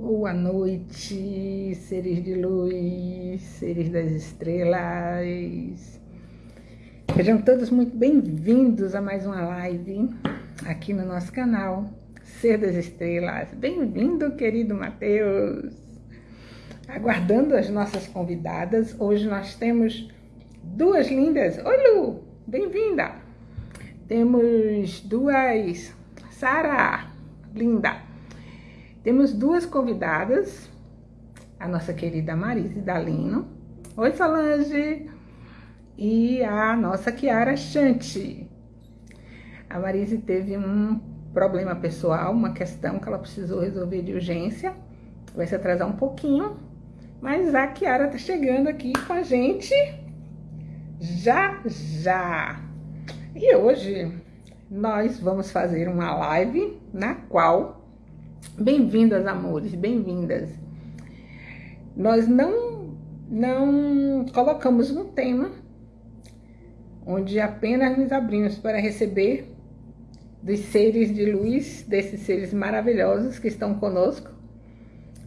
Boa noite, seres de luz, seres das estrelas. Sejam todos muito bem-vindos a mais uma live aqui no nosso canal Ser das Estrelas. Bem-vindo, querido Mateus. Aguardando as nossas convidadas, hoje nós temos duas lindas. Oi, Lu, bem-vinda. Temos duas, Sara, linda. Temos duas convidadas, a nossa querida Marise Dalino. Oi, Solange. E a nossa Kiara Chante. A Marise teve um problema pessoal, uma questão que ela precisou resolver de urgência. Vai se atrasar um pouquinho, mas a Kiara tá chegando aqui com a gente já já. E hoje nós vamos fazer uma live na qual Bem-vindas, amores, bem-vindas. Nós não, não colocamos um tema onde apenas nos abrimos para receber dos seres de luz, desses seres maravilhosos que estão conosco,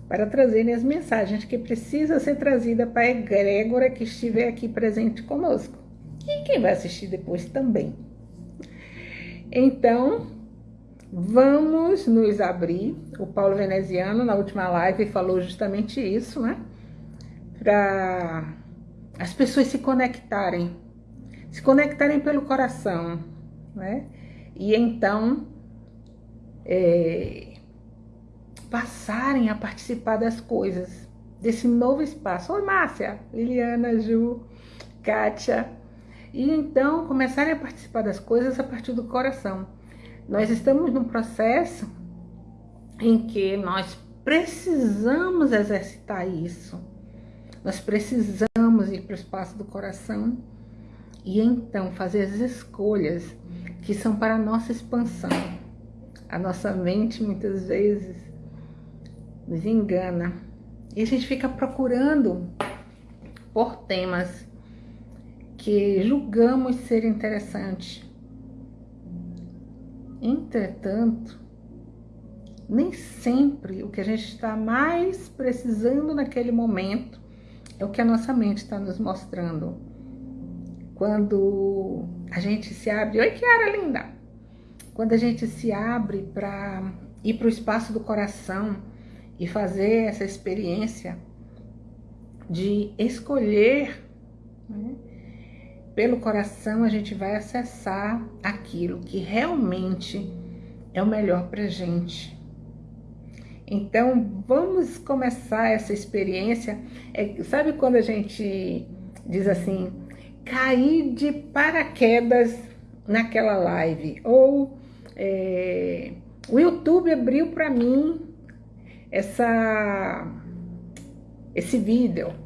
para trazerem as mensagens que precisam ser trazidas para a egrégora que estiver aqui presente conosco. E quem vai assistir depois também. Então, Vamos nos abrir. O Paulo Veneziano, na última live, falou justamente isso, né? Para as pessoas se conectarem, se conectarem pelo coração, né? E então é, passarem a participar das coisas, desse novo espaço. Oi, Márcia, Liliana, Ju, Kátia. E então começarem a participar das coisas a partir do coração nós estamos num processo em que nós precisamos exercitar isso. Nós precisamos ir para o espaço do coração e então fazer as escolhas que são para a nossa expansão. A nossa mente muitas vezes nos engana e a gente fica procurando por temas que julgamos ser interessantes Entretanto, nem sempre o que a gente está mais precisando naquele momento é o que a nossa mente está nos mostrando. Quando a gente se abre. Oi, Kiara linda! Quando a gente se abre para ir para o espaço do coração e fazer essa experiência de escolher né, pelo coração a gente vai acessar aquilo que realmente é o melhor para gente. Então, vamos começar essa experiência. É, sabe quando a gente diz assim, cair de paraquedas naquela live? Ou é, o YouTube abriu para mim essa, esse vídeo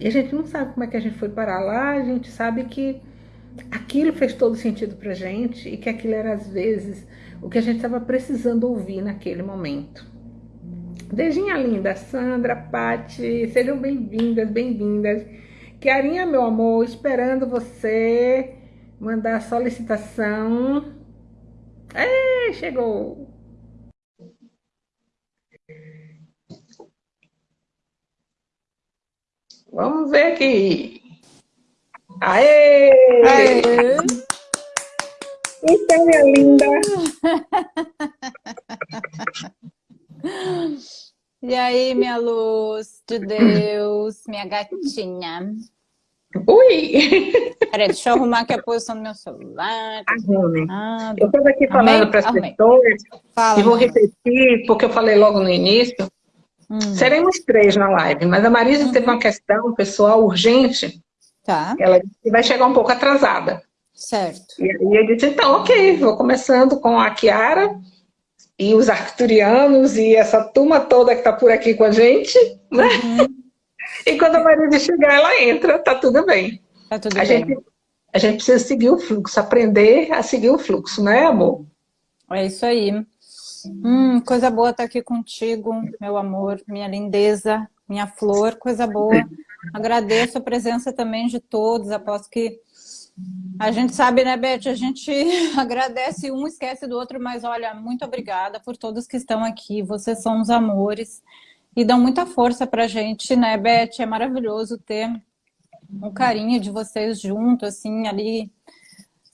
e a gente não sabe como é que a gente foi parar lá, a gente sabe que aquilo fez todo sentido pra gente e que aquilo era às vezes o que a gente estava precisando ouvir naquele momento. Beijinha linda, Sandra, Pati, sejam bem-vindas, bem-vindas. Kiarinha, meu amor, esperando você mandar a solicitação. Ei, chegou! Vamos ver aqui. Aê! Aê! Então, minha linda. E aí, minha luz de Deus, minha gatinha. Ui! Peraí, deixa eu arrumar aqui a posição do meu celular. Arrume. Ah, eu estou aqui falando para as pessoas Fala, e vou repetir, porque eu falei logo no início, Hum. Seremos três na live, mas a Marisa uhum. teve uma questão pessoal urgente. Tá. Ela disse que vai chegar um pouco atrasada. Certo. E aí eu disse, então, ok, vou começando com a Kiara e os arcturianos e essa turma toda que está por aqui com a gente, né? Uhum. E quando a Marisa chegar, ela entra, tá tudo bem. Tá tudo a bem. Gente, a gente precisa seguir o fluxo, aprender a seguir o fluxo, né, amor? É isso aí. Hum, coisa boa estar aqui contigo, meu amor, minha lindeza, minha flor, coisa boa. Agradeço a presença também de todos, aposto que a gente sabe, né, Beth? A gente agradece um, esquece do outro, mas olha, muito obrigada por todos que estão aqui. Vocês são os amores. e dão muita força pra gente, né, Beth? É maravilhoso ter o carinho de vocês junto, assim, ali,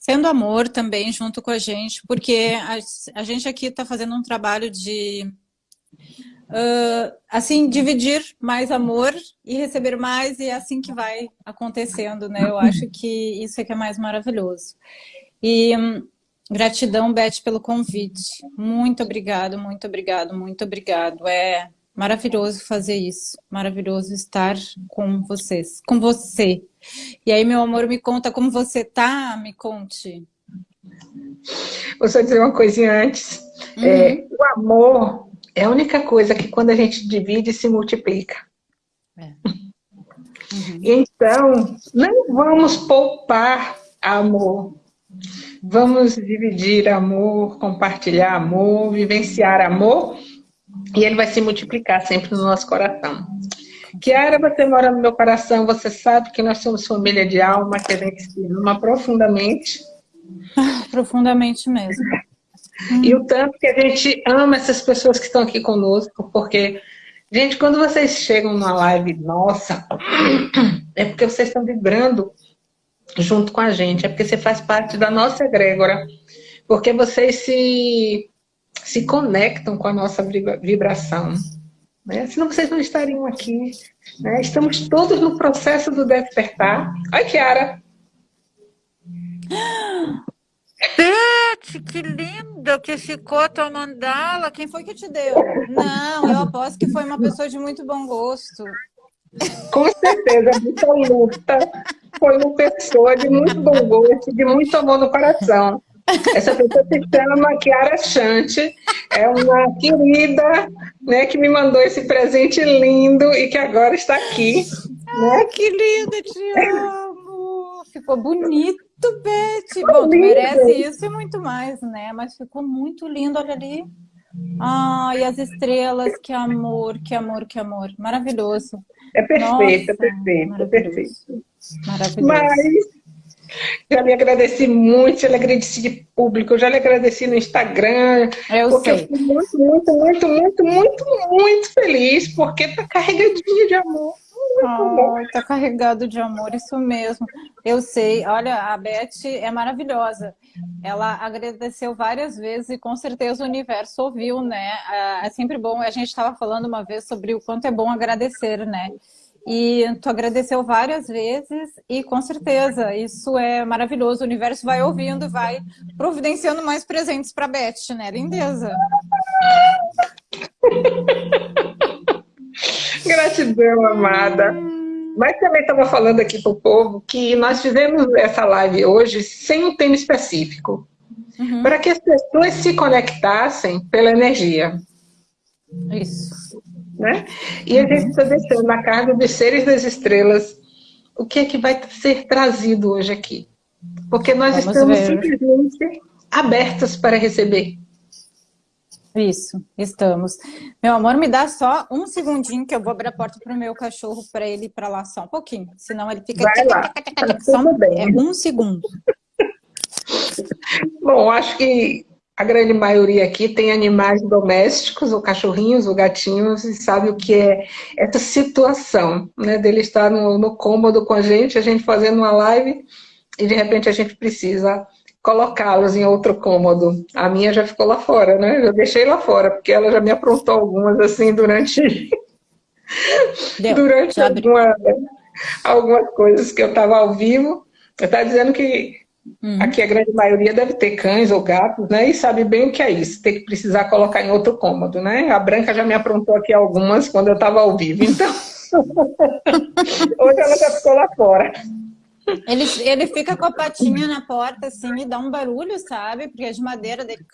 sendo amor também junto com a gente, porque a, a gente aqui está fazendo um trabalho de, uh, assim, dividir mais amor e receber mais, e é assim que vai acontecendo, né? Eu acho que isso é que é mais maravilhoso. E um, gratidão, Beth, pelo convite. Muito obrigado, muito obrigado, muito obrigado. É Maravilhoso fazer isso, maravilhoso estar com vocês, com você. E aí, meu amor, me conta como você tá, me conte. Vou só dizer uma coisinha antes. Uhum. É, o amor é a única coisa que quando a gente divide se multiplica. É. Uhum. Então, não vamos poupar amor. Vamos dividir amor, compartilhar amor, vivenciar amor e ele vai se multiplicar sempre no nosso coração. Kiara, você mora no meu coração, você sabe que nós somos família de alma, que a gente se ama profundamente. Ah, profundamente mesmo. E o tanto que a gente ama essas pessoas que estão aqui conosco, porque, gente, quando vocês chegam numa live nossa, é porque vocês estão vibrando junto com a gente, é porque você faz parte da nossa egrégora, porque vocês se se conectam com a nossa vibração. Né? Senão vocês não estariam aqui. Né? Estamos todos no processo do despertar. Oi, Kiara. Beth, que linda que ficou a tua mandala. Quem foi que te deu? Não, eu aposto que foi uma pessoa de muito bom gosto. Com certeza, muita luta. Foi uma pessoa de muito bom gosto, de muito amor no coração. Essa pessoa se chama Chiara Chante, é uma querida né, que me mandou esse presente lindo e que agora está aqui. Né? que linda, te amo! Ficou bonito, Beth! Bom, tu merece isso e muito mais, né? Mas ficou muito lindo, olha ali. Ai, as estrelas, que amor, que amor, que amor. Maravilhoso. É perfeito, Nossa, é perfeito, maravilhoso. é perfeito. Maravilhoso. Mas já lhe agradeci muito, já lhe agradeci de público, já lhe agradeci no Instagram. Eu porque sei. eu fui muito, muito, muito, muito, muito, muito feliz, porque tá carregadinho de amor. Oh, tá carregado de amor, isso mesmo. Eu sei. Olha, a Beth é maravilhosa. Ela agradeceu várias vezes e com certeza o universo ouviu, né? Ah, é sempre bom. A gente estava falando uma vez sobre o quanto é bom agradecer, né? E tu agradeceu várias vezes e com certeza isso é maravilhoso. O universo vai ouvindo e vai providenciando mais presentes para Beth, né? Lindeza. Gratidão, amada. Mas também estava falando aqui para o povo que nós fizemos essa live hoje sem um tema específico. Uhum. Para que as pessoas se conectassem pela energia. Isso. Né? E a gente está deixando na carga dos seres das estrelas o que é que vai ser trazido hoje aqui. Porque nós Vamos estamos ver. simplesmente abertos para receber. Isso, estamos. Meu amor, me dá só um segundinho que eu vou abrir a porta para o meu cachorro para ele ir para lá só um pouquinho. Senão ele fica... Vai lá. Tá só um... É um segundo. Bom, acho que a grande maioria aqui tem animais domésticos, ou cachorrinhos, ou gatinhos, e sabe o que é essa situação, né, dele estar no, no cômodo com a gente, a gente fazendo uma live, e de repente a gente precisa colocá-los em outro cômodo. A minha já ficou lá fora, né? Eu deixei lá fora, porque ela já me aprontou algumas, assim, durante... Deu, durante alguma, algumas coisas que eu estava ao vivo. Eu estava dizendo que Uhum. Aqui a grande maioria deve ter cães ou gatos, né? E sabe bem o que é isso, ter que precisar colocar em outro cômodo, né? A Branca já me aprontou aqui algumas quando eu estava ao vivo, então... Hoje ela já ficou lá fora. Ele, ele fica com a patinha na porta, assim, e dá um barulho, sabe? Porque é de madeira dele.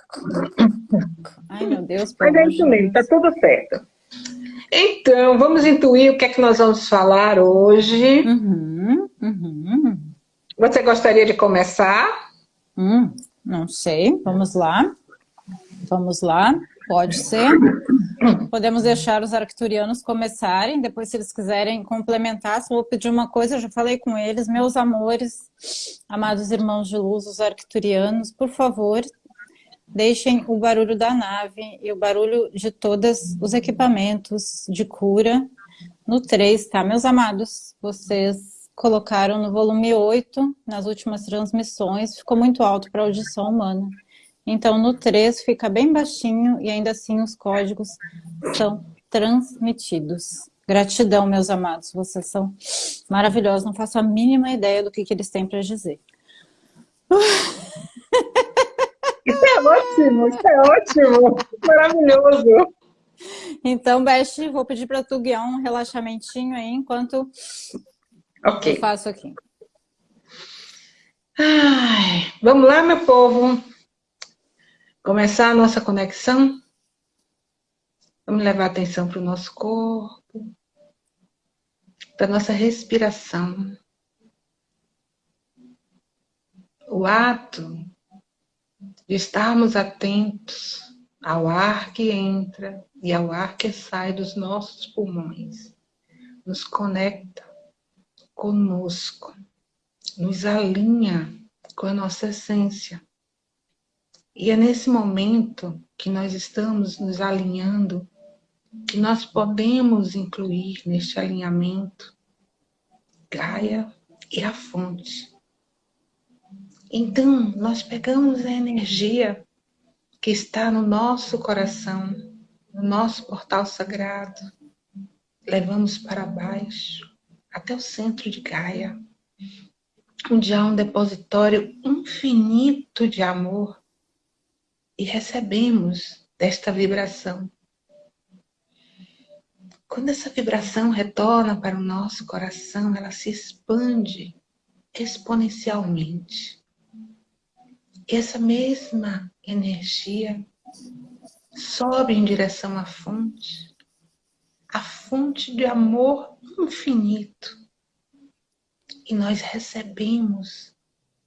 Ai, meu Deus. Mas é isso mesmo, tá tudo certo. Então, vamos intuir o que é que nós vamos falar hoje. Uhum, uhum. Você gostaria de começar? Hum, não sei. Vamos lá. Vamos lá. Pode ser. Podemos deixar os arcturianos começarem, depois se eles quiserem complementar, eu vou pedir uma coisa, eu já falei com eles, meus amores, amados irmãos de luz, os arcturianos, por favor, deixem o barulho da nave e o barulho de todos os equipamentos de cura no 3, tá, meus amados? Vocês colocaram no volume 8, nas últimas transmissões, ficou muito alto para audição humana. Então, no 3 fica bem baixinho e ainda assim os códigos são transmitidos. Gratidão, meus amados, vocês são maravilhosos, não faço a mínima ideia do que, que eles têm para dizer. Isso é ótimo, isso é ótimo, maravilhoso. Então, Beth, vou pedir para tu guiar um relaxamentinho aí enquanto okay. eu faço aqui. Ai, vamos lá, meu povo. Começar a nossa conexão. Vamos levar atenção para o nosso corpo, para a nossa respiração. O ato de estarmos atentos ao ar que entra e ao ar que sai dos nossos pulmões. Nos conecta conosco, nos alinha com a nossa essência. E é nesse momento que nós estamos nos alinhando que nós podemos incluir neste alinhamento Gaia e a fonte. Então, nós pegamos a energia que está no nosso coração, no nosso portal sagrado, levamos para baixo, até o centro de Gaia, onde há um depositório infinito de amor, e recebemos desta vibração. Quando essa vibração retorna para o nosso coração, ela se expande exponencialmente. E essa mesma energia sobe em direção à fonte, a fonte de amor infinito. E nós recebemos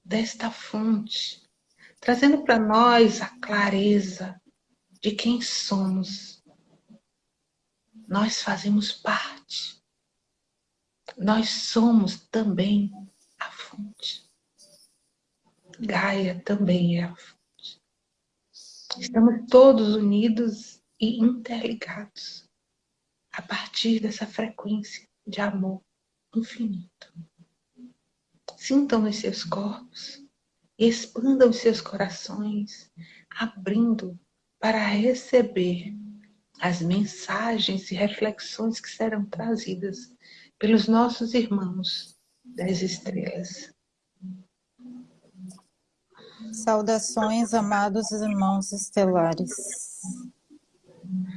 desta fonte, trazendo para nós a clareza de quem somos. Nós fazemos parte. Nós somos também a fonte. Gaia também é a fonte. Estamos todos unidos e interligados a partir dessa frequência de amor infinito. Sintam nos seus corpos, expandam os seus corações, abrindo para receber as mensagens e reflexões que serão trazidas pelos nossos irmãos das estrelas. Saudações, amados irmãos estelares.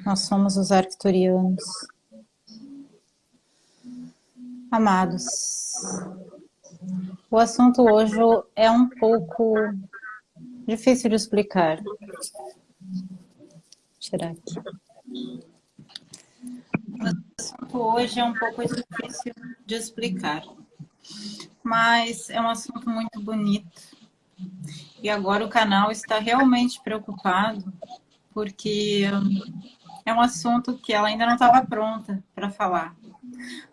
Nós somos os arcturianos. Amados, o assunto hoje é um pouco difícil de explicar. Vou tirar aqui. O assunto hoje é um pouco difícil de explicar, mas é um assunto muito bonito e agora o canal está realmente preocupado, porque é um assunto que ela ainda não estava pronta para falar.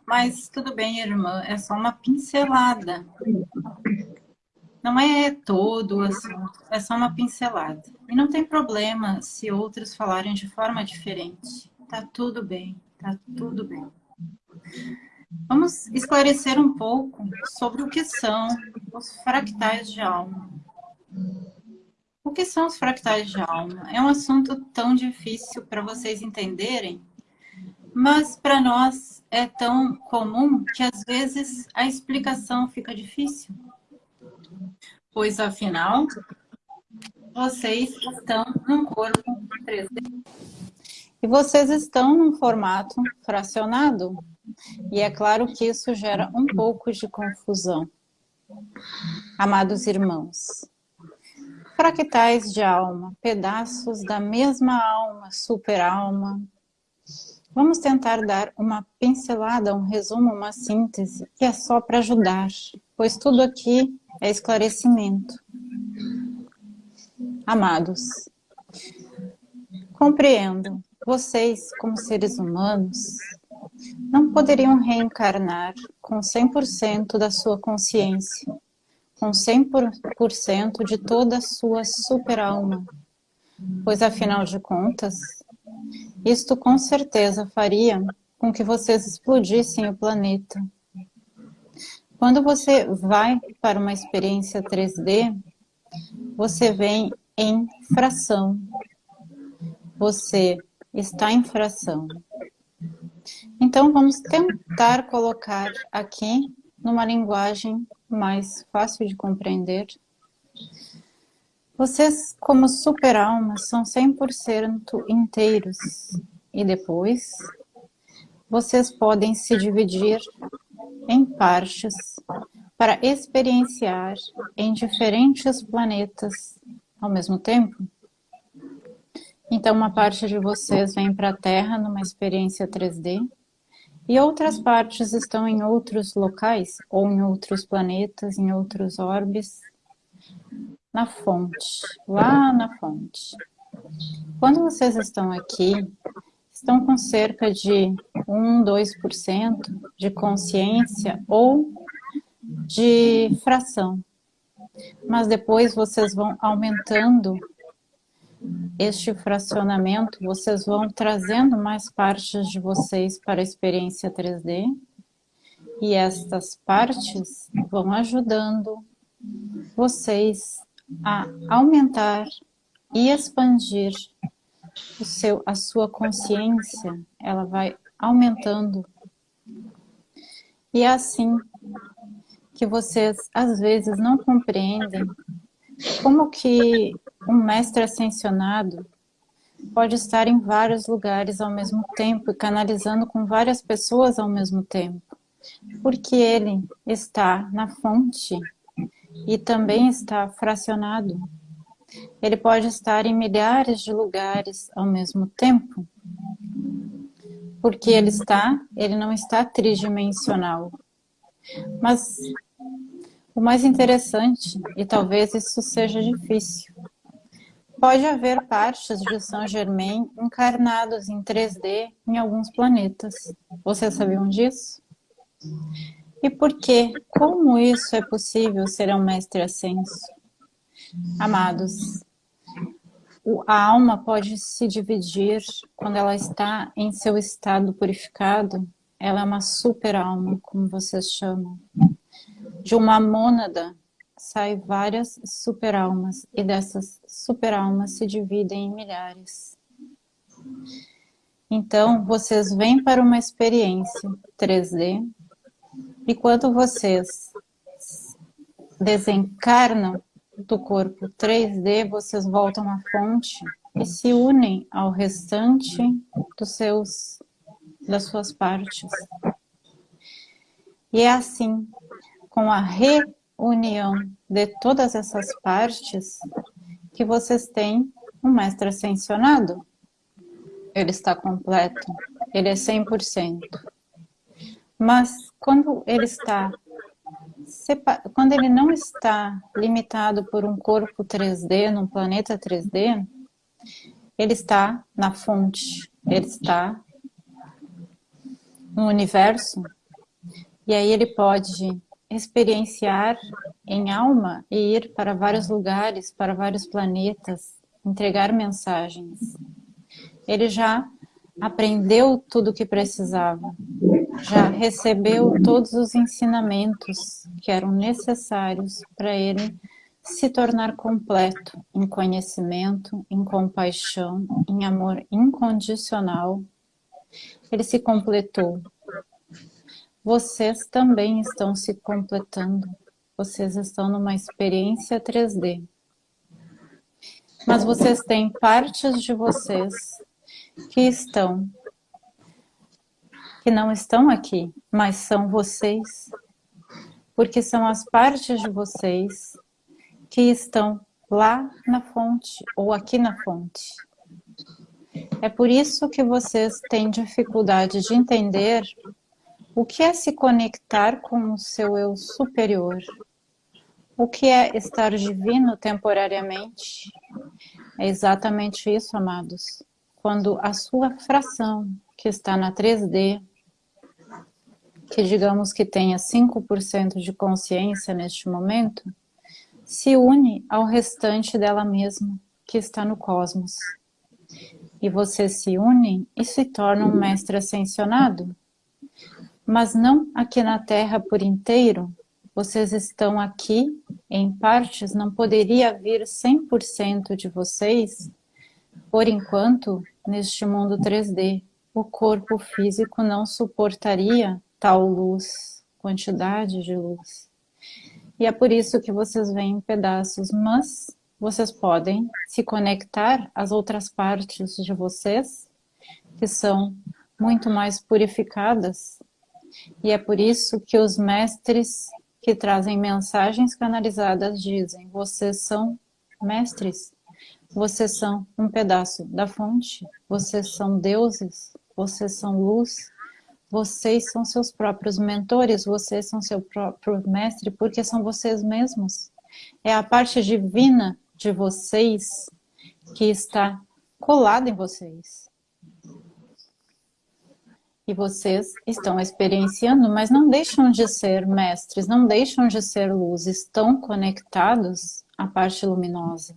Mas tudo bem, irmã, é só uma pincelada. Não é todo o assunto, é só uma pincelada. E não tem problema se outros falarem de forma diferente. Tá tudo bem, tá tudo bem. Vamos esclarecer um pouco sobre o que são os fractais de alma. O que são os fractais de alma? É um assunto tão difícil para vocês entenderem, mas para nós é tão comum que às vezes a explicação fica difícil. Pois afinal, vocês estão num corpo 3D. E vocês estão num formato fracionado. E é claro que isso gera um pouco de confusão. Amados irmãos, fractais de alma, pedaços da mesma alma, super-alma. Vamos tentar dar uma pincelada, um resumo, uma síntese, que é só para ajudar, pois tudo aqui é esclarecimento. Amados, compreendo, vocês, como seres humanos, não poderiam reencarnar com 100% da sua consciência, com 100% de toda a sua super-alma, pois afinal de contas, isto com certeza faria com que vocês explodissem o planeta. Quando você vai para uma experiência 3D, você vem em fração. Você está em fração. Então, vamos tentar colocar aqui numa linguagem mais fácil de compreender. Vocês, como super-almas, são 100% inteiros. E depois, vocês podem se dividir em partes para experienciar em diferentes planetas ao mesmo tempo. Então, uma parte de vocês vem para a Terra numa experiência 3D, e outras partes estão em outros locais, ou em outros planetas, em outros orbes, na fonte, lá na fonte. Quando vocês estão aqui, estão com cerca de 1, 2% de consciência ou de fração. Mas depois vocês vão aumentando este fracionamento, vocês vão trazendo mais partes de vocês para a experiência 3D e estas partes vão ajudando vocês a aumentar e expandir o seu, a sua consciência, ela vai aumentando. E é assim que vocês às vezes não compreendem como que um mestre ascensionado pode estar em vários lugares ao mesmo tempo e canalizando com várias pessoas ao mesmo tempo, porque ele está na fonte e também está fracionado. Ele pode estar em milhares de lugares ao mesmo tempo, porque ele está, ele não está tridimensional. Mas o mais interessante, e talvez isso seja difícil, Pode haver partes de São Germain encarnados em 3D em alguns planetas. Vocês sabiam disso? E por que? Como isso é possível ser um mestre ascenso? Amados, a alma pode se dividir quando ela está em seu estado purificado. Ela é uma super alma, como vocês chamam. De uma mônada saem várias superalmas e dessas superalmas se dividem em milhares. Então, vocês vêm para uma experiência 3D e quando vocês desencarnam do corpo 3D, vocês voltam à fonte e se unem ao restante dos seus, das suas partes. E é assim, com a re união de todas essas partes que vocês têm um mestre ascensionado. Ele está completo, ele é 100%. Mas quando ele está quando ele não está limitado por um corpo 3D, num planeta 3D, ele está na fonte, ele está no universo, e aí ele pode experienciar em alma e ir para vários lugares, para vários planetas, entregar mensagens. Ele já aprendeu tudo o que precisava, já recebeu todos os ensinamentos que eram necessários para ele se tornar completo em conhecimento, em compaixão, em amor incondicional. Ele se completou, vocês também estão se completando. Vocês estão numa experiência 3D. Mas vocês têm partes de vocês que estão, que não estão aqui, mas são vocês. Porque são as partes de vocês que estão lá na fonte ou aqui na fonte. É por isso que vocês têm dificuldade de entender o que é se conectar com o seu eu superior? O que é estar divino temporariamente? É exatamente isso, amados. Quando a sua fração, que está na 3D, que digamos que tenha 5% de consciência neste momento, se une ao restante dela mesma, que está no cosmos. E vocês se unem e se tornam um mestre ascensionado. Mas não aqui na Terra por inteiro. Vocês estão aqui, em partes, não poderia vir 100% de vocês, por enquanto, neste mundo 3D. O corpo físico não suportaria tal luz, quantidade de luz. E é por isso que vocês veem em pedaços, mas vocês podem se conectar às outras partes de vocês, que são muito mais purificadas. E é por isso que os mestres que trazem mensagens canalizadas dizem, vocês são mestres, vocês são um pedaço da fonte, vocês são deuses, vocês são luz, vocês são seus próprios mentores, vocês são seu próprio mestre, porque são vocês mesmos. É a parte divina de vocês que está colada em vocês. E vocês estão experienciando, mas não deixam de ser mestres, não deixam de ser luz, estão conectados à parte luminosa.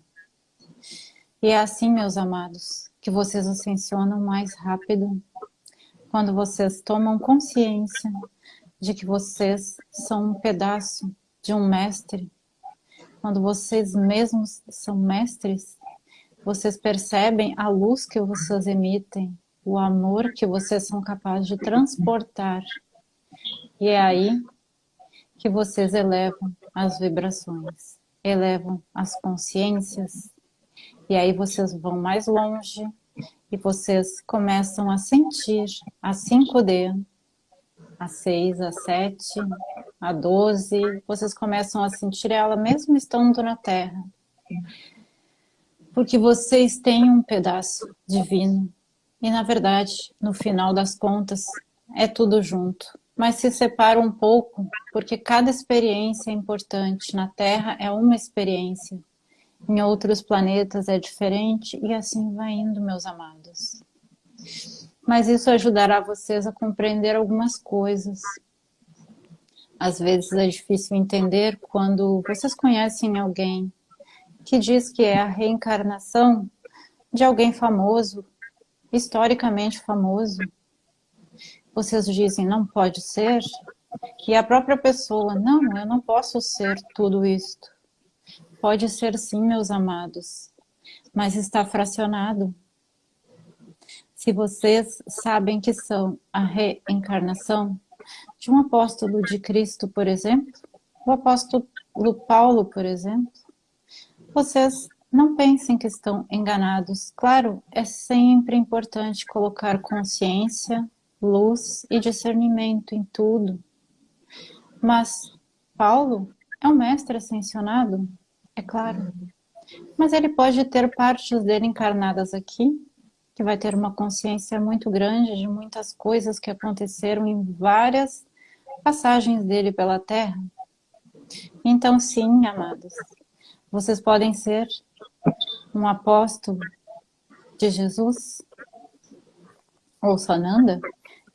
E é assim, meus amados, que vocês ascensionam mais rápido, quando vocês tomam consciência de que vocês são um pedaço de um mestre, quando vocês mesmos são mestres, vocês percebem a luz que vocês emitem, o amor que vocês são capazes de transportar. E é aí que vocês elevam as vibrações, elevam as consciências, e aí vocês vão mais longe, e vocês começam a sentir a 5D, a 6, a 7, a 12, vocês começam a sentir ela mesmo estando na Terra. Porque vocês têm um pedaço divino. E na verdade, no final das contas, é tudo junto. Mas se separa um pouco, porque cada experiência é importante. Na Terra é uma experiência. Em outros planetas é diferente e assim vai indo, meus amados. Mas isso ajudará vocês a compreender algumas coisas. Às vezes é difícil entender quando vocês conhecem alguém que diz que é a reencarnação de alguém famoso, historicamente famoso. Vocês dizem, não pode ser? E a própria pessoa, não, eu não posso ser tudo isto. Pode ser sim, meus amados, mas está fracionado. Se vocês sabem que são a reencarnação de um apóstolo de Cristo, por exemplo, o apóstolo Paulo, por exemplo, vocês não pensem que estão enganados. Claro, é sempre importante colocar consciência, luz e discernimento em tudo. Mas Paulo é um mestre ascensionado, é claro. Mas ele pode ter partes dele encarnadas aqui, que vai ter uma consciência muito grande de muitas coisas que aconteceram em várias passagens dele pela Terra. Então, sim, amados, vocês podem ser um apóstolo de Jesus ou Sananda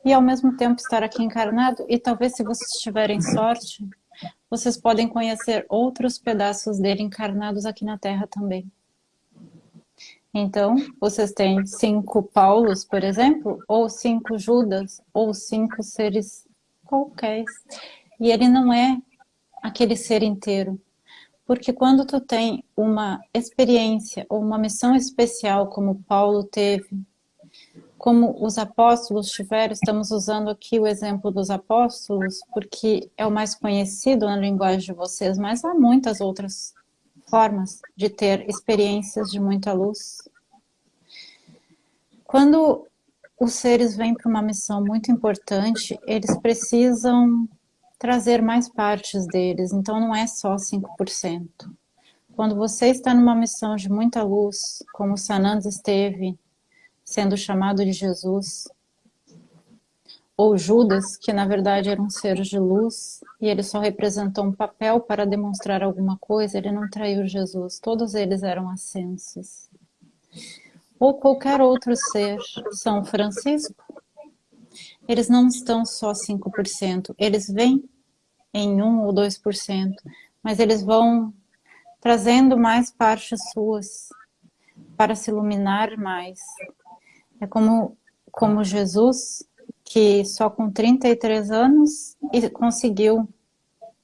e ao mesmo tempo estar aqui encarnado e talvez se vocês tiverem sorte vocês podem conhecer outros pedaços dele encarnados aqui na Terra também. Então, vocês têm cinco Paulos, por exemplo, ou cinco Judas, ou cinco seres qualquer. E ele não é aquele ser inteiro. Porque quando tu tem uma experiência ou uma missão especial como Paulo teve, como os apóstolos tiveram, estamos usando aqui o exemplo dos apóstolos, porque é o mais conhecido na linguagem de vocês, mas há muitas outras formas de ter experiências de muita luz. Quando os seres vêm para uma missão muito importante, eles precisam trazer mais partes deles, então não é só 5%. Quando você está numa missão de muita luz, como Sananda esteve sendo chamado de Jesus, ou Judas, que na verdade era um ser de luz, e ele só representou um papel para demonstrar alguma coisa, ele não traiu Jesus, todos eles eram ascensos. Ou qualquer outro ser, São Francisco, eles não estão só 5%, eles vêm em 1 ou 2%, mas eles vão trazendo mais partes suas, para se iluminar mais. É como, como Jesus, que só com 33 anos conseguiu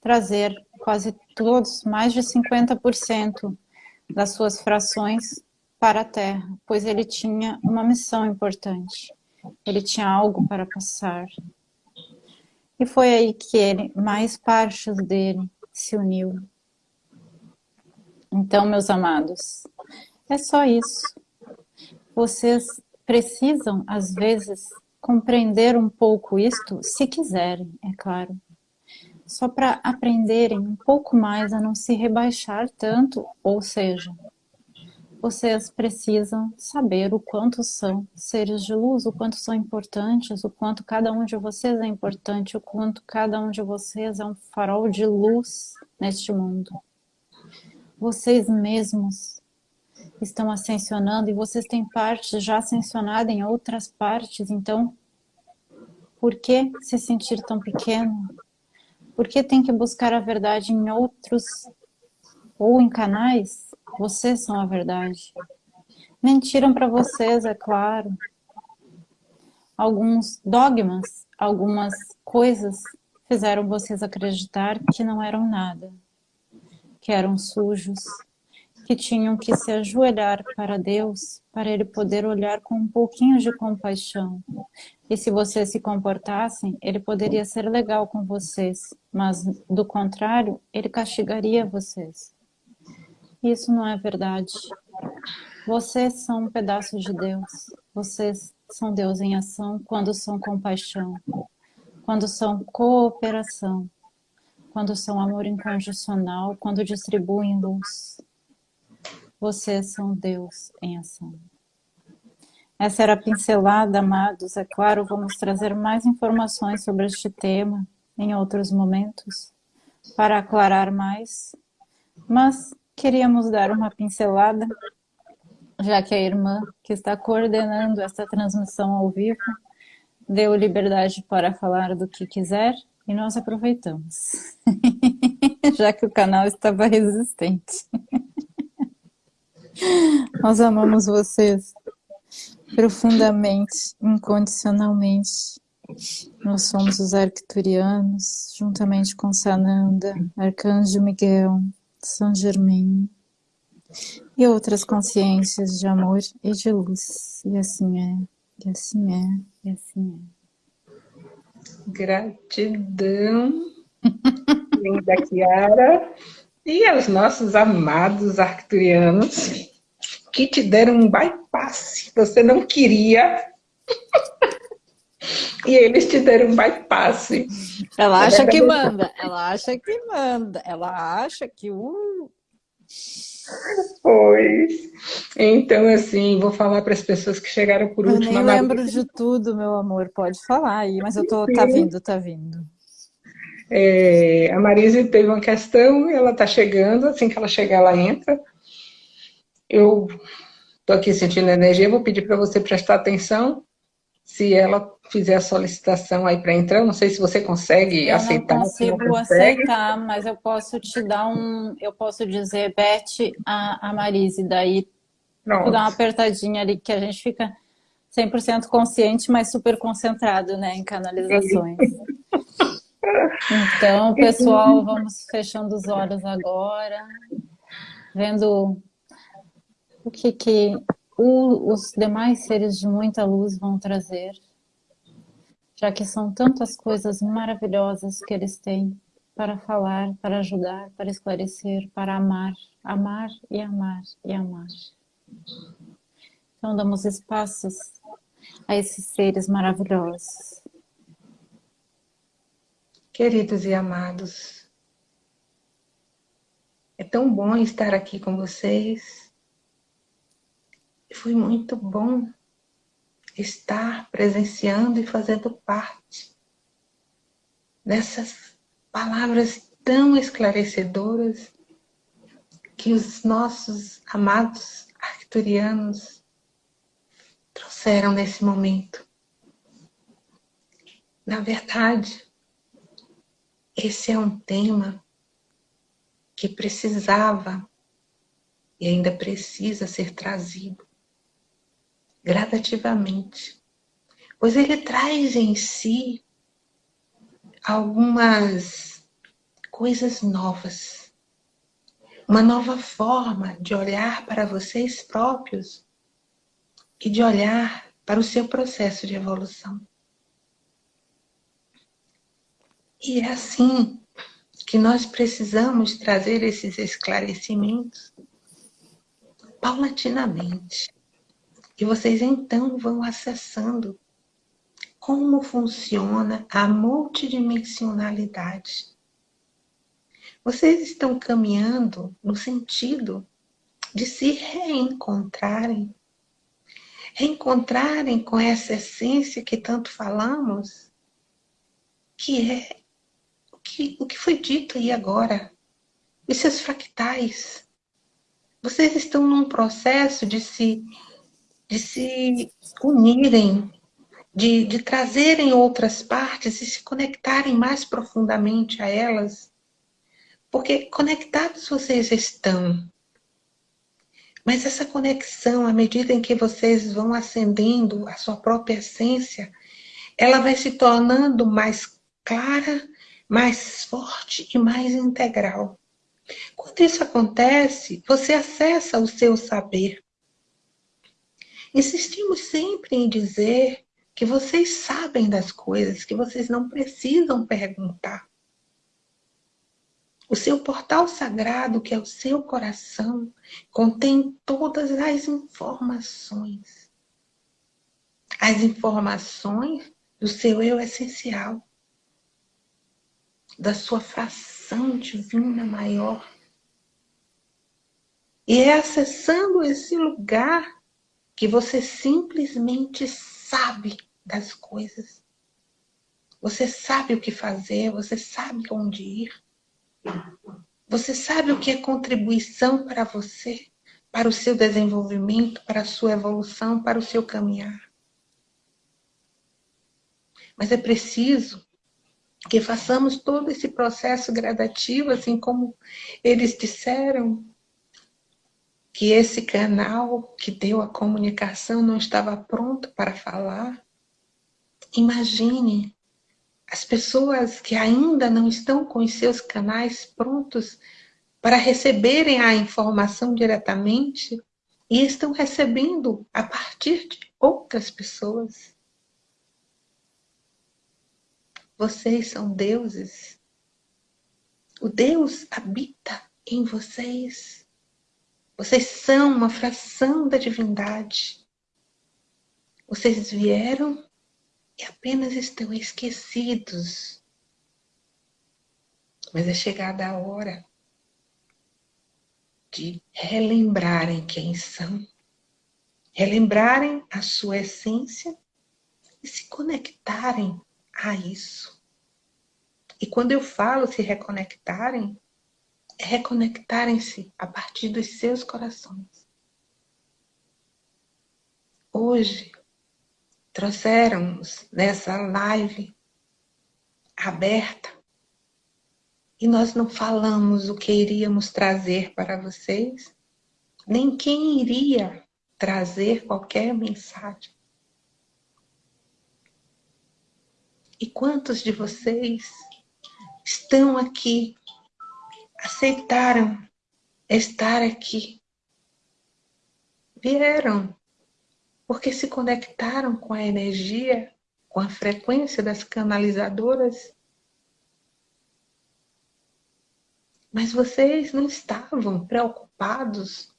trazer quase todos, mais de 50% das suas frações para a Terra, pois ele tinha uma missão importante. Ele tinha algo para passar. E foi aí que ele, mais partes dele, se uniu. Então, meus amados, é só isso. Vocês precisam, às vezes, compreender um pouco isto, se quiserem, é claro. Só para aprenderem um pouco mais a não se rebaixar tanto, ou seja, vocês precisam saber o quanto são seres de luz, o quanto são importantes, o quanto cada um de vocês é importante, o quanto cada um de vocês é um farol de luz neste mundo. Vocês mesmos estão ascensionando e vocês têm parte já ascensionada em outras partes, então por que se sentir tão pequeno? Por que tem que buscar a verdade em outros ou em canais vocês são a verdade. Mentiram para vocês, é claro. Alguns dogmas, algumas coisas fizeram vocês acreditar que não eram nada, que eram sujos, que tinham que se ajoelhar para Deus, para Ele poder olhar com um pouquinho de compaixão. E se vocês se comportassem, Ele poderia ser legal com vocês, mas do contrário, Ele castigaria vocês. Isso não é verdade. Vocês são um pedaço de Deus. Vocês são Deus em ação quando são compaixão, quando são cooperação, quando são amor incondicional, quando distribuem luz. Vocês são Deus em ação. Essa era a pincelada, amados. É claro, vamos trazer mais informações sobre este tema em outros momentos, para aclarar mais. Mas queríamos dar uma pincelada, já que a irmã que está coordenando esta transmissão ao vivo deu liberdade para falar do que quiser e nós aproveitamos, já que o canal estava resistente. Nós amamos vocês profundamente, incondicionalmente. Nós somos os arcturianos, juntamente com Sananda, Arcanjo Miguel, são Germain e outras consciências de amor e de luz. E assim é, e assim é, e assim é. Gratidão, linda Kiara, e aos nossos amados arcturianos que te deram um bypass. Você não queria e eles te deram um bypass. Ela acha que manda, ela acha que manda, ela acha que... Uh... Pois. Então, assim, vou falar para as pessoas que chegaram por último. Eu nem lembro de tudo, meu amor, pode falar aí, mas eu tô, tá vindo, tá vindo. É, a Marise teve uma questão, ela tá chegando, assim que ela chegar, ela entra. Eu tô aqui sentindo energia, vou pedir para você prestar atenção se ela fizer a solicitação aí para entrar, não sei se você consegue eu aceitar. Eu não consigo aceitar, mas eu posso te dar um, eu posso dizer, Beth, a, a Marise, daí Pronto. dar uma apertadinha ali, que a gente fica 100% consciente, mas super concentrado, né, em canalizações. Então, pessoal, vamos fechando os olhos agora, vendo o que que o, os demais seres de muita luz vão trazer, já que são tantas coisas maravilhosas que eles têm para falar, para ajudar, para esclarecer, para amar, amar e amar e amar. Então damos espaços a esses seres maravilhosos. Queridos e amados, é tão bom estar aqui com vocês, foi muito bom estar presenciando e fazendo parte dessas palavras tão esclarecedoras que os nossos amados arcturianos trouxeram nesse momento. Na verdade, esse é um tema que precisava e ainda precisa ser trazido gradativamente, pois ele traz em si algumas coisas novas, uma nova forma de olhar para vocês próprios e de olhar para o seu processo de evolução. E é assim que nós precisamos trazer esses esclarecimentos paulatinamente. E vocês então vão acessando como funciona a multidimensionalidade. Vocês estão caminhando no sentido de se reencontrarem, reencontrarem com essa essência que tanto falamos, que é o que, o que foi dito aí agora, os seus fractais. Vocês estão num processo de se, de se unirem de, de trazerem outras partes e se conectarem mais profundamente a elas. Porque conectados vocês estão. Mas essa conexão, à medida em que vocês vão acendendo a sua própria essência, ela vai se tornando mais clara, mais forte e mais integral. Quando isso acontece, você acessa o seu saber. Insistimos sempre em dizer que vocês sabem das coisas, que vocês não precisam perguntar. O seu portal sagrado, que é o seu coração, contém todas as informações. As informações do seu eu essencial, da sua fração divina maior. E é acessando esse lugar que você simplesmente sabe das coisas. Você sabe o que fazer, você sabe onde ir. Você sabe o que é contribuição para você, para o seu desenvolvimento, para a sua evolução, para o seu caminhar. Mas é preciso que façamos todo esse processo gradativo, assim como eles disseram, que esse canal que deu a comunicação não estava pronto para falar. Imagine as pessoas que ainda não estão com os seus canais prontos para receberem a informação diretamente e estão recebendo a partir de outras pessoas. Vocês são deuses. O Deus habita em vocês. Vocês são uma fração da divindade. Vocês vieram e apenas estão esquecidos. Mas é chegada a hora de relembrarem quem são, relembrarem a sua essência e se conectarem a isso. E quando eu falo se reconectarem, reconectarem-se a partir dos seus corações. Hoje, trouxeram-nos nessa live aberta e nós não falamos o que iríamos trazer para vocês, nem quem iria trazer qualquer mensagem. E quantos de vocês estão aqui, aceitaram estar aqui, vieram porque se conectaram com a energia, com a frequência das canalizadoras. Mas vocês não estavam preocupados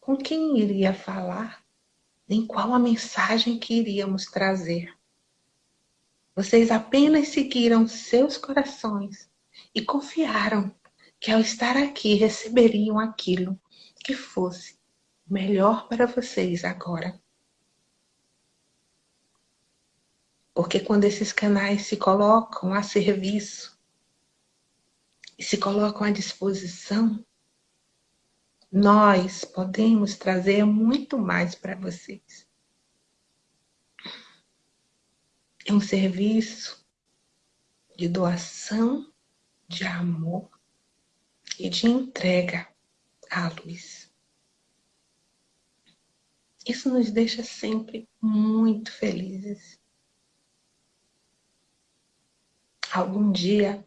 com quem iria falar, nem qual a mensagem que iríamos trazer. Vocês apenas seguiram seus corações e confiaram que ao estar aqui receberiam aquilo que fosse melhor para vocês agora. Porque quando esses canais se colocam a serviço e se colocam à disposição, nós podemos trazer muito mais para vocês. É um serviço de doação, de amor e de entrega à luz. Isso nos deixa sempre muito felizes. Algum dia,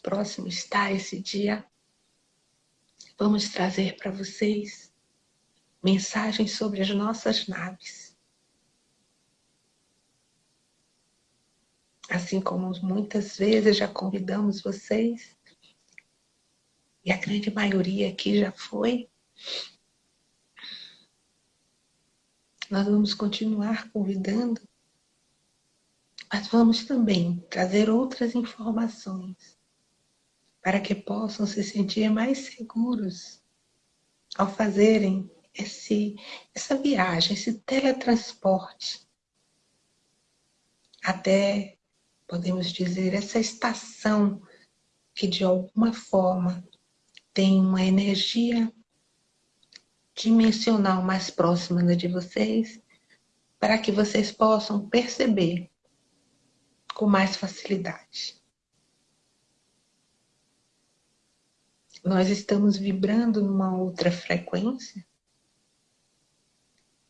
próximo está esse dia, vamos trazer para vocês mensagens sobre as nossas naves. Assim como muitas vezes já convidamos vocês, e a grande maioria aqui já foi, nós vamos continuar convidando, mas vamos também trazer outras informações para que possam se sentir mais seguros ao fazerem esse, essa viagem, esse teletransporte. Até, podemos dizer, essa estação que de alguma forma tem uma energia dimensional mais próxima da de vocês, para que vocês possam perceber com mais facilidade. Nós estamos vibrando numa outra frequência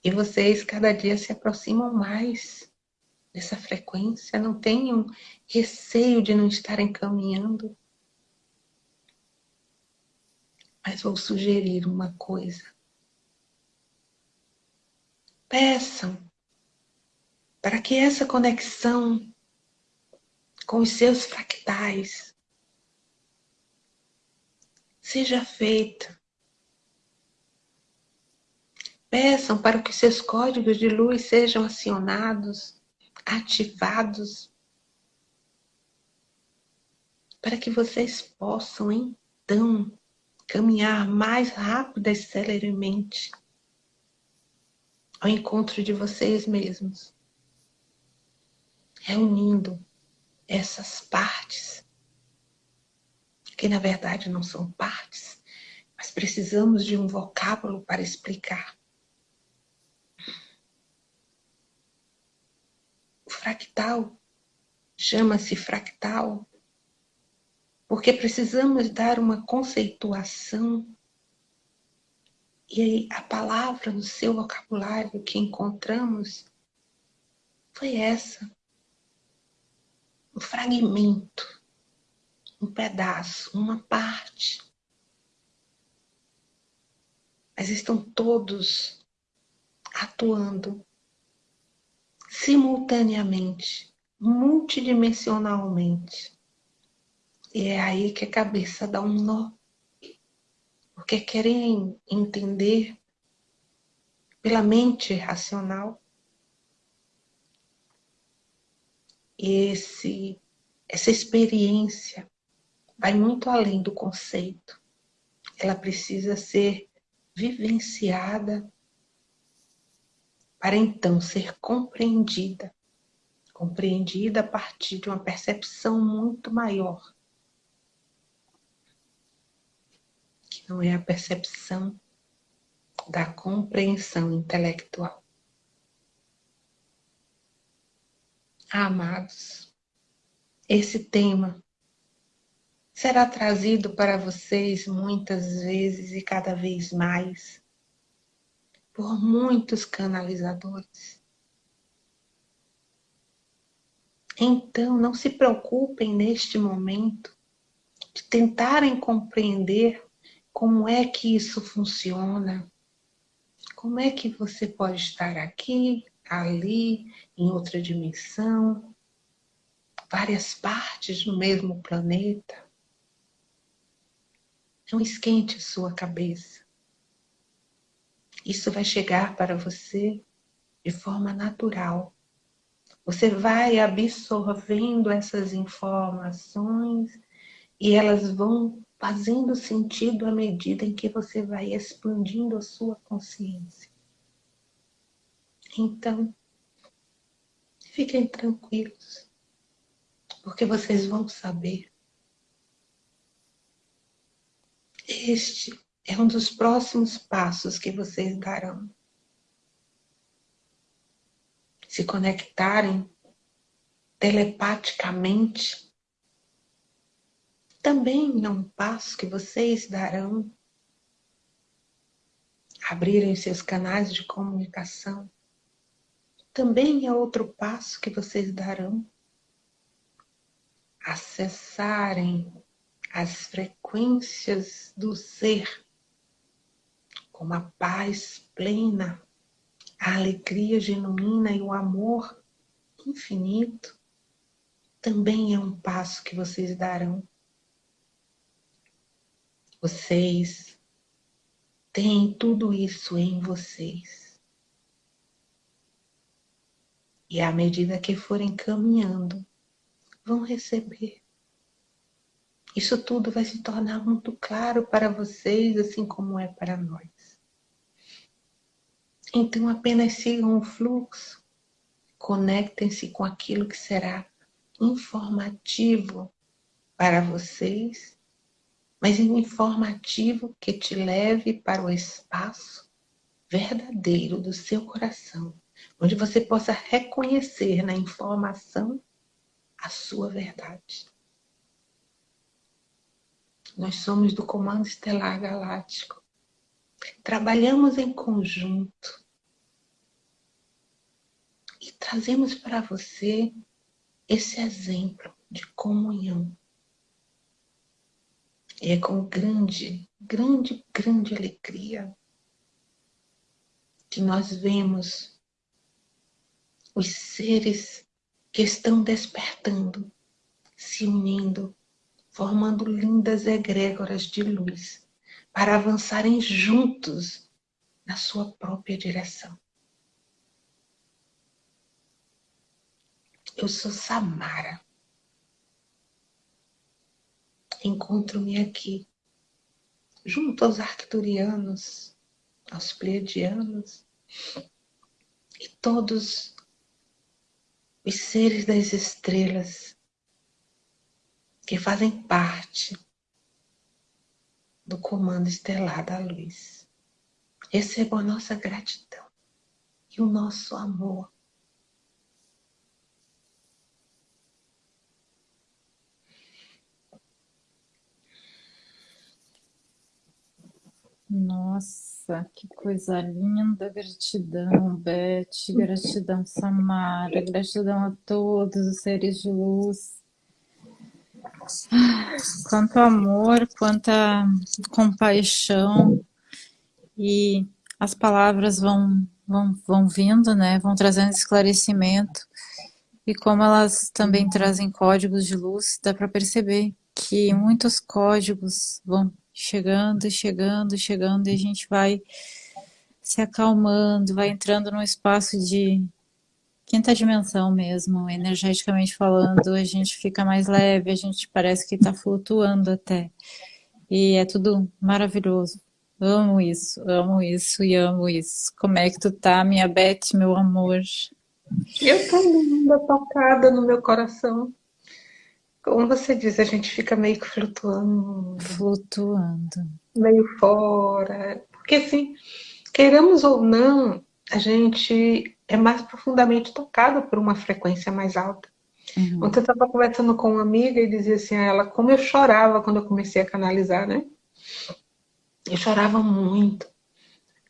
e vocês cada dia se aproximam mais dessa frequência, não tenham receio de não estarem caminhando. Mas vou sugerir uma coisa peçam para que essa conexão com os seus fractais seja feita. Peçam para que seus códigos de luz sejam acionados, ativados, para que vocês possam então caminhar mais rápido e celeremente ao encontro de vocês mesmos, reunindo essas partes, que na verdade não são partes, mas precisamos de um vocábulo para explicar. O fractal chama-se fractal porque precisamos dar uma conceituação e a palavra no seu vocabulário que encontramos foi essa. Um fragmento, um pedaço, uma parte. Mas estão todos atuando simultaneamente, multidimensionalmente. E é aí que a cabeça dá um nó porque querem entender pela mente racional esse essa experiência vai muito além do conceito. Ela precisa ser vivenciada para então ser compreendida. Compreendida a partir de uma percepção muito maior não é a percepção da compreensão intelectual. Amados, esse tema será trazido para vocês muitas vezes e cada vez mais por muitos canalizadores. Então, não se preocupem neste momento de tentarem compreender como é que isso funciona? Como é que você pode estar aqui, ali, em outra dimensão, várias partes do mesmo planeta? Não esquente sua cabeça. Isso vai chegar para você de forma natural. Você vai absorvendo essas informações e elas vão fazendo sentido à medida em que você vai expandindo a sua consciência. Então, fiquem tranquilos, porque vocês vão saber. Este é um dos próximos passos que vocês darão. Se conectarem telepaticamente também é um passo que vocês darão abrirem seus canais de comunicação, também é outro passo que vocês darão. Acessarem as frequências do ser, como a paz plena, a alegria genuína e o amor infinito, também é um passo que vocês darão. Vocês têm tudo isso em vocês. E à medida que forem caminhando, vão receber. Isso tudo vai se tornar muito claro para vocês, assim como é para nós. Então apenas sigam o fluxo, conectem-se com aquilo que será informativo para vocês, mas informativo que te leve para o espaço verdadeiro do seu coração, onde você possa reconhecer na informação a sua verdade. Nós somos do Comando Estelar Galáctico. Trabalhamos em conjunto e trazemos para você esse exemplo de comunhão. E é com grande, grande, grande alegria que nós vemos os seres que estão despertando, se unindo, formando lindas egrégoras de luz para avançarem juntos na sua própria direção. Eu sou Samara. Encontro-me aqui, junto aos arcturianos, aos pleiadianos e todos os seres das estrelas que fazem parte do comando estelar da luz. Receba a nossa gratidão e o nosso amor Nossa, que coisa linda, gratidão, Beth, gratidão, Samara, gratidão a todos os seres de luz. Quanto amor, quanta compaixão e as palavras vão, vão, vão vindo, né? Vão trazendo esclarecimento e como elas também trazem códigos de luz, dá para perceber que muitos códigos vão chegando, chegando, chegando, e a gente vai se acalmando, vai entrando num espaço de quinta dimensão mesmo, energeticamente falando, a gente fica mais leve, a gente parece que está flutuando até. E é tudo maravilhoso. Amo isso, amo isso e amo isso. Como é que tu tá, minha Beth, meu amor? Eu tô linda, tocada no meu coração. Como você diz, a gente fica meio que flutuando. Flutuando. Meio fora. Porque assim, queremos ou não, a gente é mais profundamente tocado por uma frequência mais alta. Uhum. Ontem eu estava conversando com uma amiga e dizia assim a ela como eu chorava quando eu comecei a canalizar, né? Eu chorava muito.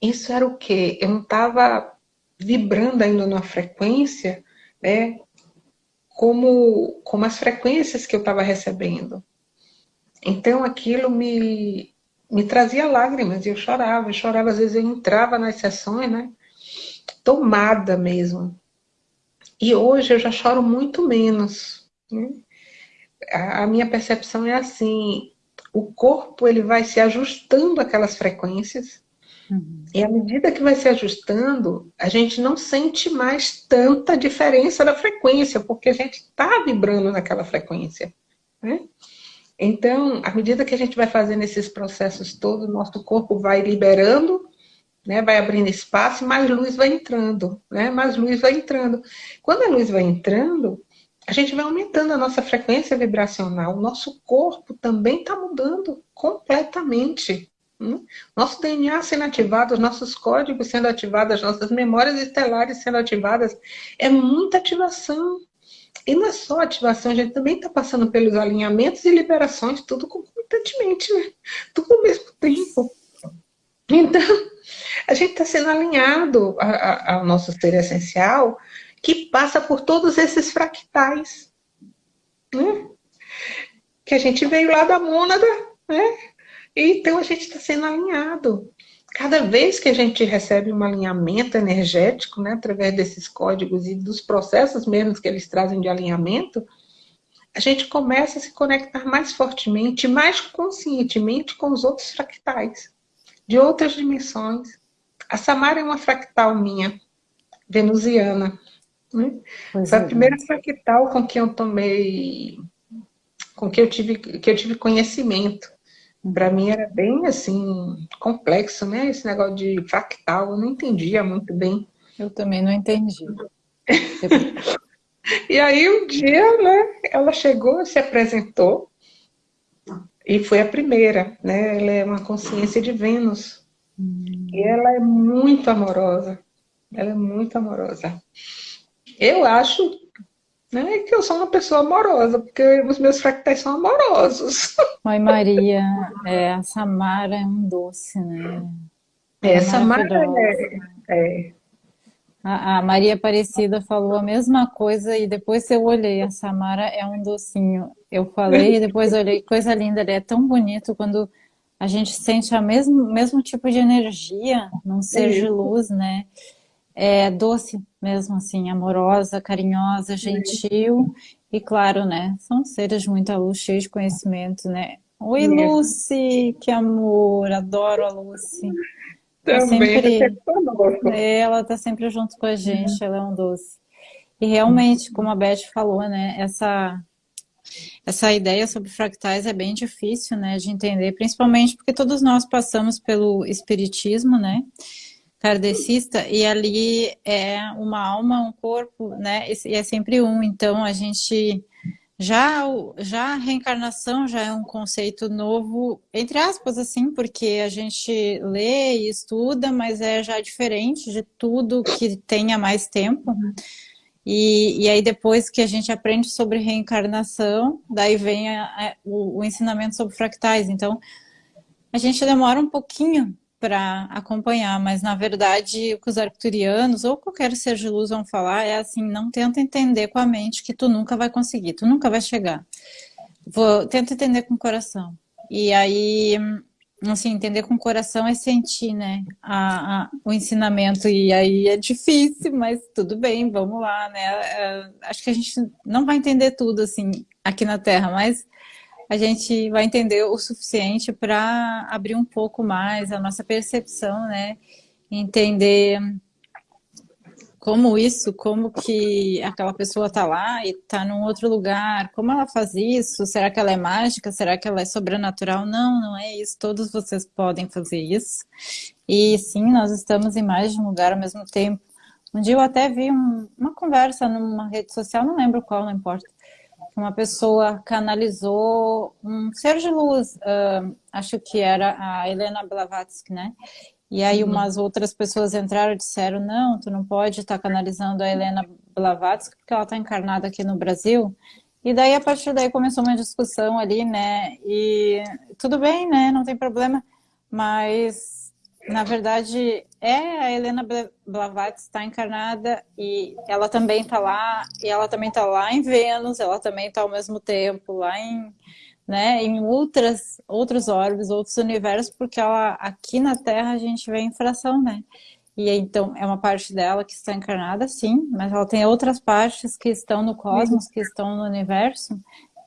Isso era o quê? Eu não estava vibrando ainda numa frequência né, como, como as frequências que eu estava recebendo. Então aquilo me, me trazia lágrimas e eu chorava, eu chorava, às vezes eu entrava nas sessões, né? Tomada mesmo. E hoje eu já choro muito menos. Né? A, minha percepção é assim, o corpo ele vai se ajustando àquelas frequências, Uhum. E à medida que vai se ajustando, a gente não sente mais tanta diferença da frequência, porque a gente está vibrando naquela frequência. Né? Então, à medida que a gente vai fazendo esses processos todos, nosso corpo vai liberando, né, vai abrindo espaço, mais luz vai entrando, né, mais luz vai entrando. Quando a luz vai entrando, a gente vai aumentando a nossa frequência vibracional, o nosso corpo também está mudando completamente. Hum? Nosso DNA sendo ativado, os nossos códigos sendo ativados, as nossas memórias estelares sendo ativadas, é muita ativação. E não é só ativação, a gente também está passando pelos alinhamentos e liberações, tudo concomitantemente, né? Tudo ao mesmo tempo. Então, A gente está sendo alinhado ao nosso ser essencial, que passa por todos esses fractais. Né? Que a gente veio lá da mônada, né? Então a gente está sendo alinhado. Cada vez que a gente recebe um alinhamento energético, né, através desses códigos e dos processos mesmos que eles trazem de alinhamento, a gente começa a se conectar mais fortemente, mais conscientemente com os outros fractais, de outras dimensões. A Samara é uma fractal minha, venusiana. Né? Foi a é. primeira fractal com que eu tomei, com que eu tive, que eu tive conhecimento. Para mim era bem assim, complexo, né? Esse negócio de fractal, eu não entendia muito bem. Eu também não entendi. E aí um dia, né, ela chegou, se apresentou e foi a primeira, né? Ela é uma consciência de Vênus. Hum. E ela é muito amorosa. Ela é muito amorosa. Eu acho né, que eu sou uma pessoa amorosa, porque os meus fractais são amorosos. Oi, Maria. É, a Samara é um doce, né? É, é Samara é, é, a, a, Maria Aparecida falou a mesma coisa e depois eu olhei, a Samara é um docinho. Eu falei e depois olhei, coisa linda, ele é tão bonito quando a gente sente o mesmo, mesmo tipo de energia num ser de luz, né? É doce mesmo, assim, amorosa, carinhosa, gentil e claro, né? São seres de muita luz, cheios de conhecimento, né? Oi, Lucy, que amor, adoro a Lucy. Tá também sempre, é, ela está sempre junto com a gente, ela é um doce. E realmente, como a Beth falou, né, essa, essa ideia sobre fractais é bem difícil, né, de entender, principalmente porque todos nós passamos pelo espiritismo, né, kardecista, e ali é uma alma, um corpo, né, e é sempre um, então a gente já, já a reencarnação já é um conceito novo, entre aspas, assim, porque a gente lê e estuda, mas é já diferente de tudo que tenha mais tempo. E, e aí depois que a gente aprende sobre reencarnação, daí vem a, a, o, o ensinamento sobre fractais. Então, a gente demora um pouquinho para acompanhar, mas na verdade o que os arcturianos ou qualquer ser de luz vão falar é assim, não tenta entender com a mente que tu nunca vai conseguir, tu nunca vai chegar. Vou, tenta entender com o coração. E aí, assim, entender com o coração é sentir, né, a, a, o ensinamento. E aí é difícil, mas tudo bem, vamos lá, né. É, acho que a gente não vai entender tudo, assim, aqui na Terra, mas a gente vai entender o suficiente para abrir um pouco mais a nossa percepção, né? Entender como isso, como que aquela pessoa está lá e está num outro lugar, como ela faz isso, será que ela é mágica, será que ela é sobrenatural? Não, não é isso, todos vocês podem fazer isso. E sim, nós estamos em mais de um lugar ao mesmo tempo. Um dia eu até vi um, uma conversa numa rede social, não lembro qual, não importa, uma pessoa canalizou um ser de luz, uh, acho que era a Helena Blavatsky, né? E aí umas outras pessoas entraram e disseram, não, tu não pode estar tá canalizando a Helena Blavatsky porque ela está encarnada aqui no Brasil. E daí, a partir daí, começou uma discussão ali, né? E tudo bem, né? Não tem problema. Mas na verdade, é a Helena Blavatsky está encarnada e ela também está lá, e ela também está lá em Vênus, ela também está ao mesmo tempo lá em, né, em outras, outros orbes, outros universos, porque ela, aqui na Terra a gente vê em fração, né? E então é uma parte dela que está encarnada, sim, mas ela tem outras partes que estão no cosmos, que estão no universo,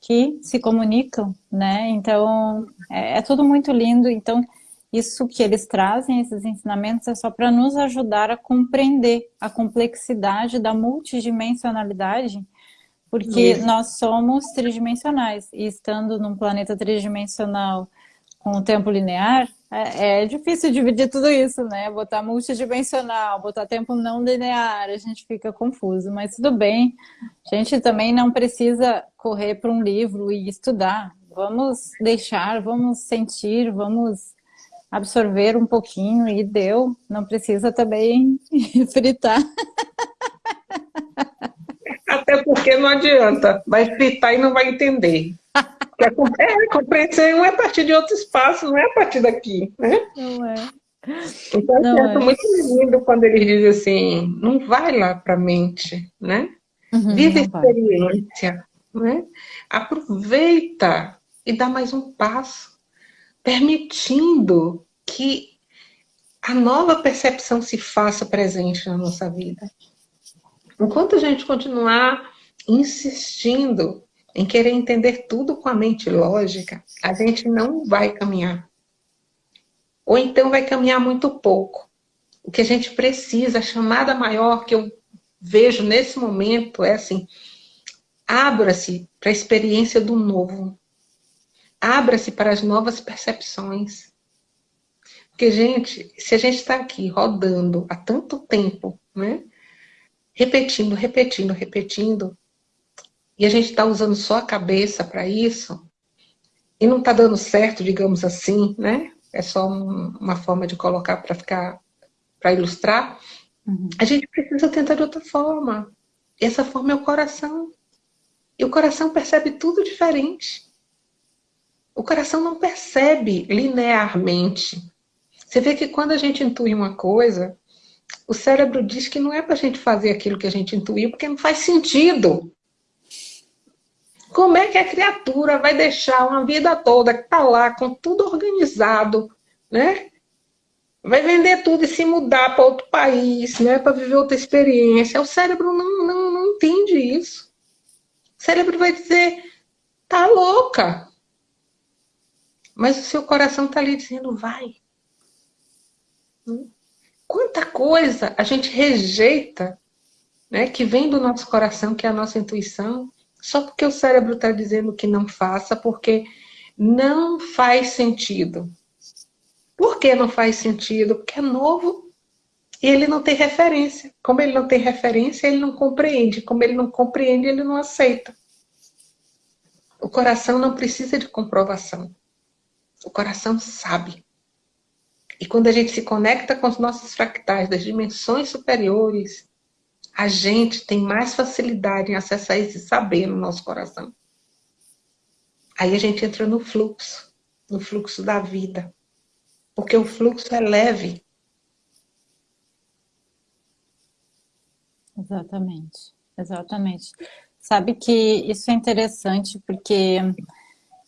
que se comunicam, né? Então é, é tudo muito lindo. Então isso que eles trazem, esses ensinamentos, é só para nos ajudar a compreender a complexidade da multidimensionalidade, porque Isso. nós somos tridimensionais, e estando num planeta tridimensional com o tempo linear, é, é, difícil dividir tudo isso, né? Botar multidimensional, botar tempo não linear, a gente fica confuso, mas tudo bem. A gente também não precisa correr para um livro e estudar. Vamos deixar, vamos sentir, vamos absorver um pouquinho e deu. Não precisa também fritar. Até porque não adianta. Vai fritar e não vai entender. É, compreensão é a partir de outro espaço, não é a partir daqui, né? Não é. Então, não, é muito lindo quando ele diz assim, não vai lá para a mente, né? Uhum, Vive a experiência, né? Aproveita e dá mais um passo, permitindo que a nova percepção se faça presente na nossa vida. Enquanto a gente continuar insistindo em querer entender tudo com a mente lógica, a gente não vai caminhar. Ou então vai caminhar muito pouco. O que a gente precisa, a chamada maior que eu vejo nesse momento é assim, abra-se para a experiência do novo. Abra-se para as novas percepções. Porque, gente, se a gente está aqui rodando há tanto tempo, né? Repetindo, repetindo, repetindo, e a gente está usando só a cabeça para isso, e não está dando certo, digamos assim, né? É só um, uma forma de colocar para ficar, para ilustrar. Uhum. A gente precisa tentar de outra forma. E essa forma é o coração. E o coração percebe tudo diferente. O coração não percebe linearmente. Você vê que quando a gente intui uma coisa, o cérebro diz que não é para a gente fazer aquilo que a gente intuiu, porque não faz sentido. Como é que a criatura vai deixar uma vida toda que está lá com tudo organizado, né? Vai vender tudo e se mudar para outro país, né? Para viver outra experiência. O cérebro não, não, não entende isso. O cérebro vai dizer, tá louca. Mas o seu coração está ali dizendo, vai. Quanta coisa a gente rejeita, né? Que vem do nosso coração, que é a nossa intuição só porque o cérebro está dizendo que não faça, porque não faz sentido. Por que não faz sentido? Porque é novo e ele não tem referência. Como ele não tem referência, ele não compreende. Como ele não compreende, ele não aceita. O coração não precisa de comprovação. O coração sabe. E quando a gente se conecta com os nossos fractais das dimensões superiores, a gente tem mais facilidade em acessar esse saber no nosso coração. Aí a gente entra no fluxo, no fluxo da vida. Porque o fluxo é leve. Exatamente, exatamente. Sabe que isso é interessante porque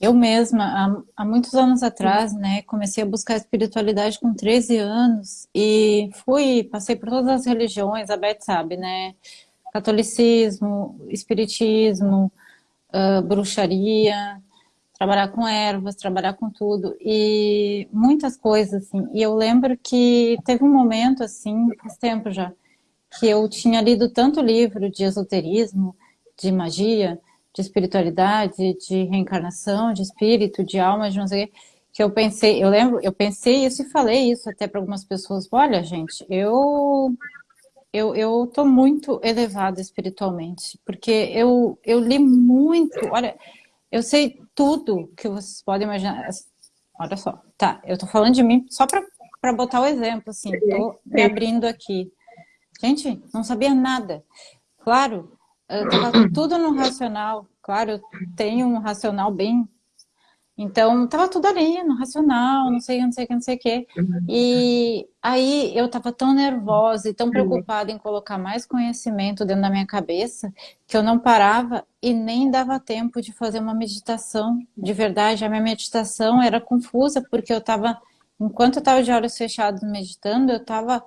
eu mesma, há, há, muitos anos atrás, né, comecei a buscar espiritualidade com 13 anos e fui, passei por todas as religiões, a Beth sabe, né, catolicismo, espiritismo, uh, bruxaria, trabalhar com ervas, trabalhar com tudo e muitas coisas, assim. E eu lembro que teve um momento, assim, faz tempo já, que eu tinha lido tanto livro de esoterismo, de magia, de espiritualidade, de reencarnação, de espírito, de alma, de não sei o que eu pensei, eu lembro, eu pensei isso e falei isso até para algumas pessoas, olha gente, eu eu, eu tô muito elevada espiritualmente, porque eu, eu li muito, olha, eu sei tudo que vocês podem imaginar, olha só, tá, eu tô falando de mim só para botar o exemplo, assim, tô me abrindo aqui. Gente, não sabia nada. Claro, estava tudo no racional. Claro, eu tenho um racional bem... Então, estava tudo ali, no racional, não sei, não sei não sei o que. E aí eu estava tão nervosa e tão preocupada em colocar mais conhecimento dentro da minha cabeça, que eu não parava e nem dava tempo de fazer uma meditação. De verdade, a minha meditação era confusa, porque eu estava, enquanto eu estava de olhos fechados meditando, eu estava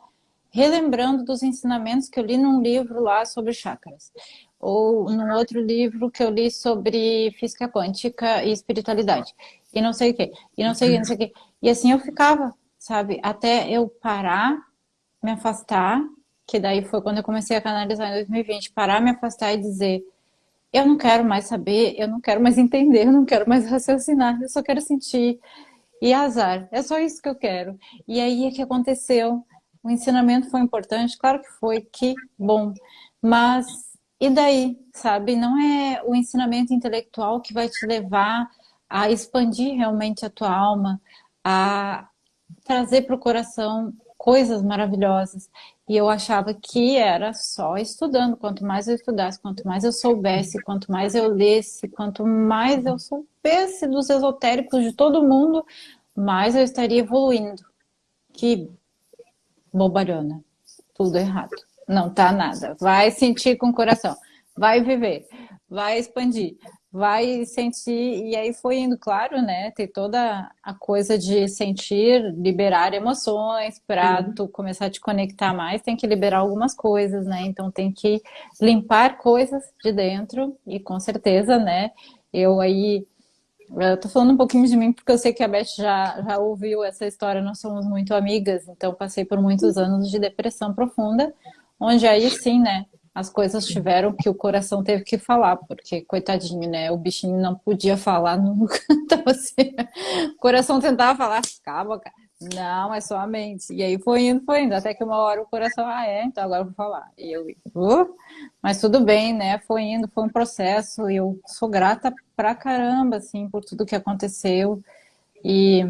relembrando dos ensinamentos que eu li num livro lá sobre chakras ou num outro livro que eu li sobre física quântica e espiritualidade, e não sei o que, e não sei o que, não sei o que. E assim eu ficava, sabe, até eu parar, me afastar, que daí foi quando eu comecei a canalizar em 2020, parar, me afastar e dizer, eu não quero mais saber, eu não quero mais entender, eu não quero mais raciocinar, eu só quero sentir. E azar, é só isso que eu quero. E aí o que aconteceu? O ensinamento foi importante? Claro que foi, que bom. Mas e daí, sabe? Não é o ensinamento intelectual que vai te levar a expandir realmente a tua alma, a trazer para o coração coisas maravilhosas. E eu achava que era só estudando. Quanto mais eu estudasse, quanto mais eu soubesse, quanto mais eu lesse, quanto mais eu soubesse dos esotéricos de todo mundo, mais eu estaria evoluindo. que bobalhona, tudo errado. Não tá nada. Vai sentir com o coração, vai viver, vai expandir, vai sentir, e aí foi indo, claro, né? Tem toda a coisa de sentir, liberar emoções, para uhum. tu começar a te conectar mais, tem que liberar algumas coisas, né? Então tem que limpar coisas de dentro, e com certeza, né? Eu aí eu tô falando um pouquinho de mim porque eu sei que a Beth já, já ouviu essa história, nós somos muito amigas, então passei por muitos anos de depressão profunda, onde aí sim, né, as coisas tiveram que o coração teve que falar, porque coitadinho, né, o bichinho não podia falar nunca, então assim, o coração tentava falar, calma, cara, não, é só a mente. E aí foi indo, foi indo, até que uma hora o coração, ah, é, então agora eu vou falar. E eu, uh, mas tudo bem, né? Foi indo, foi um processo. E eu sou grata pra caramba, assim, por tudo que aconteceu. E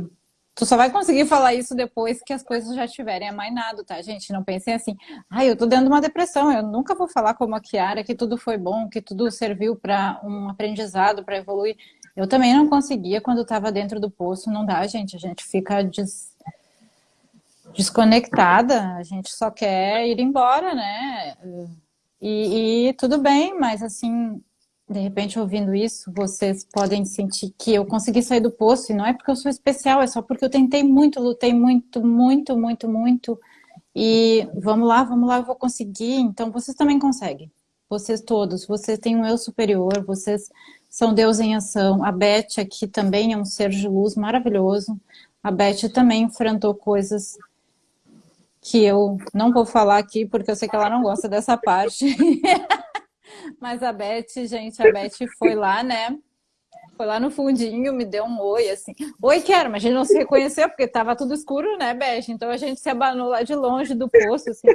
tu só vai conseguir falar isso depois que as coisas já tiverem amainado, tá, gente? Não pensem assim, ah, eu tô dentro de uma depressão, eu nunca vou falar como a Kiara que tudo foi bom, que tudo serviu para um aprendizado, para evoluir. Eu também não conseguia quando estava dentro do poço, não dá, gente. A gente fica des... desconectada, a gente só quer ir embora, né? E, e, tudo bem, mas assim, de repente ouvindo isso, vocês podem sentir que eu consegui sair do poço, e não é porque eu sou especial, é só porque eu tentei muito, lutei muito, muito, muito, muito, e vamos lá, vamos lá, eu vou conseguir, então vocês também conseguem. Vocês todos, vocês têm um eu superior, vocês são Deus em ação. A Beth aqui também é um ser de luz maravilhoso. A Beth também enfrentou coisas que eu não vou falar aqui, porque eu sei que ela não gosta dessa parte. Mas a Beth, gente, a Beth foi lá, né? Foi lá no fundinho, me deu um oi, assim. Oi, quero, mas a gente não se reconheceu, porque tava tudo escuro, né, Beth? Então a gente se abanou lá de longe do poço, assim.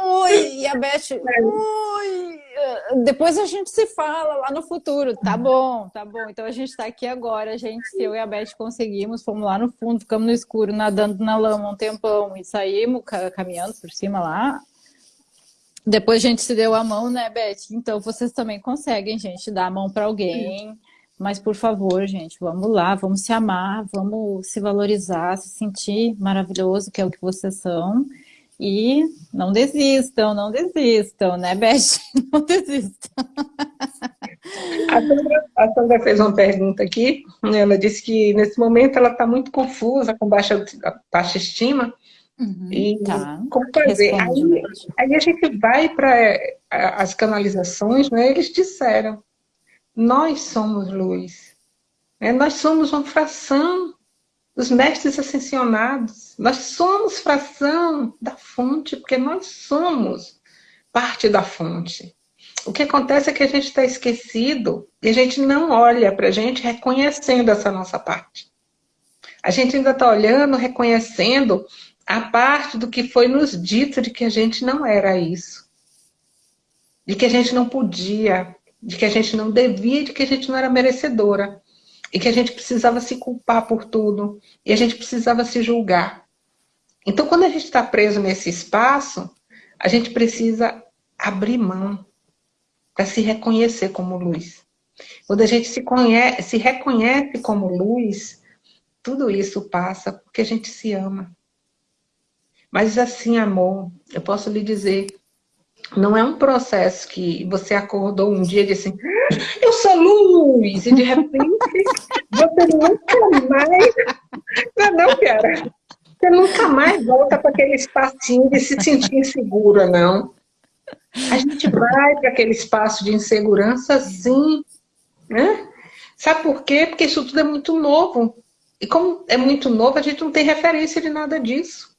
Oi, e a Beth, oi. Depois a gente se fala lá no futuro. Tá bom, tá bom. Então a gente tá aqui agora, a gente, eu e a Beth conseguimos, fomos lá no fundo, ficamos no escuro, nadando na lama um tempão e saímos caminhando por cima lá. Depois a gente se deu a mão, né, Beth? Então vocês também conseguem, gente, dar a mão para alguém. Mas, por favor, gente, vamos lá, vamos se amar, vamos se valorizar, se sentir maravilhoso, que é o que vocês são. E não desistam, não desistam, né, Beth? Não desistam. A Sandra, a Sandra, fez uma pergunta aqui. Ela disse que nesse momento ela está muito confusa, com baixa, baixa estima. Uhum, e tá. como fazer? Aí, aí, a gente vai para as canalizações, né? Eles disseram nós somos luz. É, nós somos uma fração dos mestres ascensionados. Nós somos fração da fonte, porque nós somos parte da fonte. O que acontece é que a gente está esquecido e a gente não olha para a gente reconhecendo essa nossa parte. A gente ainda está olhando, reconhecendo a parte do que foi nos dito de que a gente não era isso. De que a gente não podia, de que a gente não devia, de que a gente não era merecedora. E que a gente precisava se culpar por tudo. E a gente precisava se julgar. Então, quando a gente está preso nesse espaço, a gente precisa abrir mão para se reconhecer como luz. Quando a gente se, conhece, se reconhece como luz, tudo isso passa porque a gente se ama. Mas assim, amor, eu posso lhe dizer não é um processo que você acordou um dia e disse assim, eu sou luz, e de repente você nunca mais. Não, não, cara. Você nunca mais volta para aquele espacinho de se sentir insegura, não. A gente vai para aquele espaço de insegurança, sim. Né? Sabe por quê? Porque isso tudo é muito novo. E como é muito novo, a gente não tem referência de nada disso.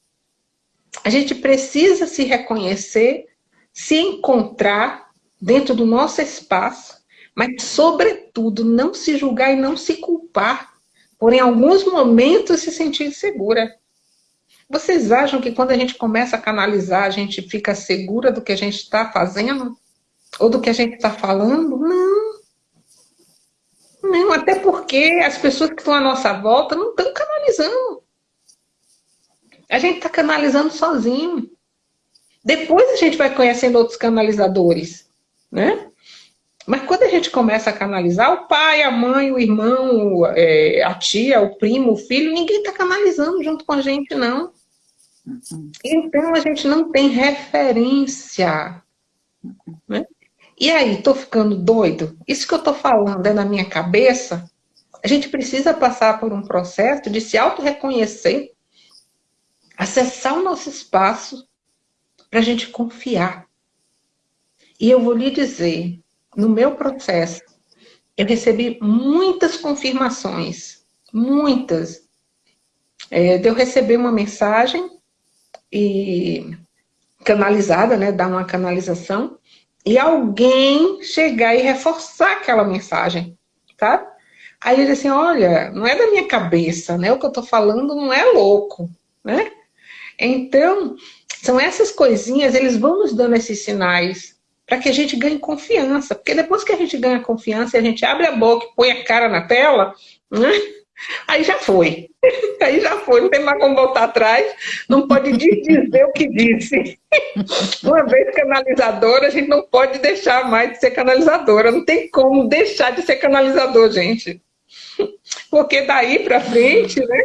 A gente precisa se reconhecer se encontrar dentro do nosso espaço, mas, sobretudo, não se julgar e não se culpar por, em alguns momentos, se sentir segura. Vocês acham que quando a gente começa a canalizar, a gente fica segura do que a gente está fazendo? Ou do que a gente está falando? Não. Não, até porque as pessoas que estão à nossa volta não estão canalizando. A gente está canalizando sozinho. Depois a gente vai conhecendo outros canalizadores, né? Mas quando a gente começa a canalizar, o pai, a mãe, o irmão, é, a tia, o primo, o filho, ninguém está canalizando junto com a gente, não. Então, a gente não tem referência. Né? E aí, estou ficando doido? Isso que eu estou falando é na minha cabeça? A gente precisa passar por um processo de se auto-reconhecer, acessar o nosso espaço, para a gente confiar. E eu vou lhe dizer, no meu processo, eu recebi muitas confirmações, muitas. É, de eu receber uma mensagem e canalizada, né, dar uma canalização, e alguém chegar e reforçar aquela mensagem, tá? Aí ele assim, olha, não é da minha cabeça, né? O que eu tô falando não é louco, né? Então, são essas coisinhas, eles vão nos dando esses sinais para que a gente ganhe confiança. Porque depois que a gente ganha confiança a gente abre a boca e põe a cara na tela, né? Aí já foi. Aí já foi, não tem mais como voltar atrás, não pode dizer o que disse. Uma vez canalizadora, a gente não pode deixar mais de ser canalizadora. Não tem como deixar de ser canalizador, gente. Porque daí para frente, né?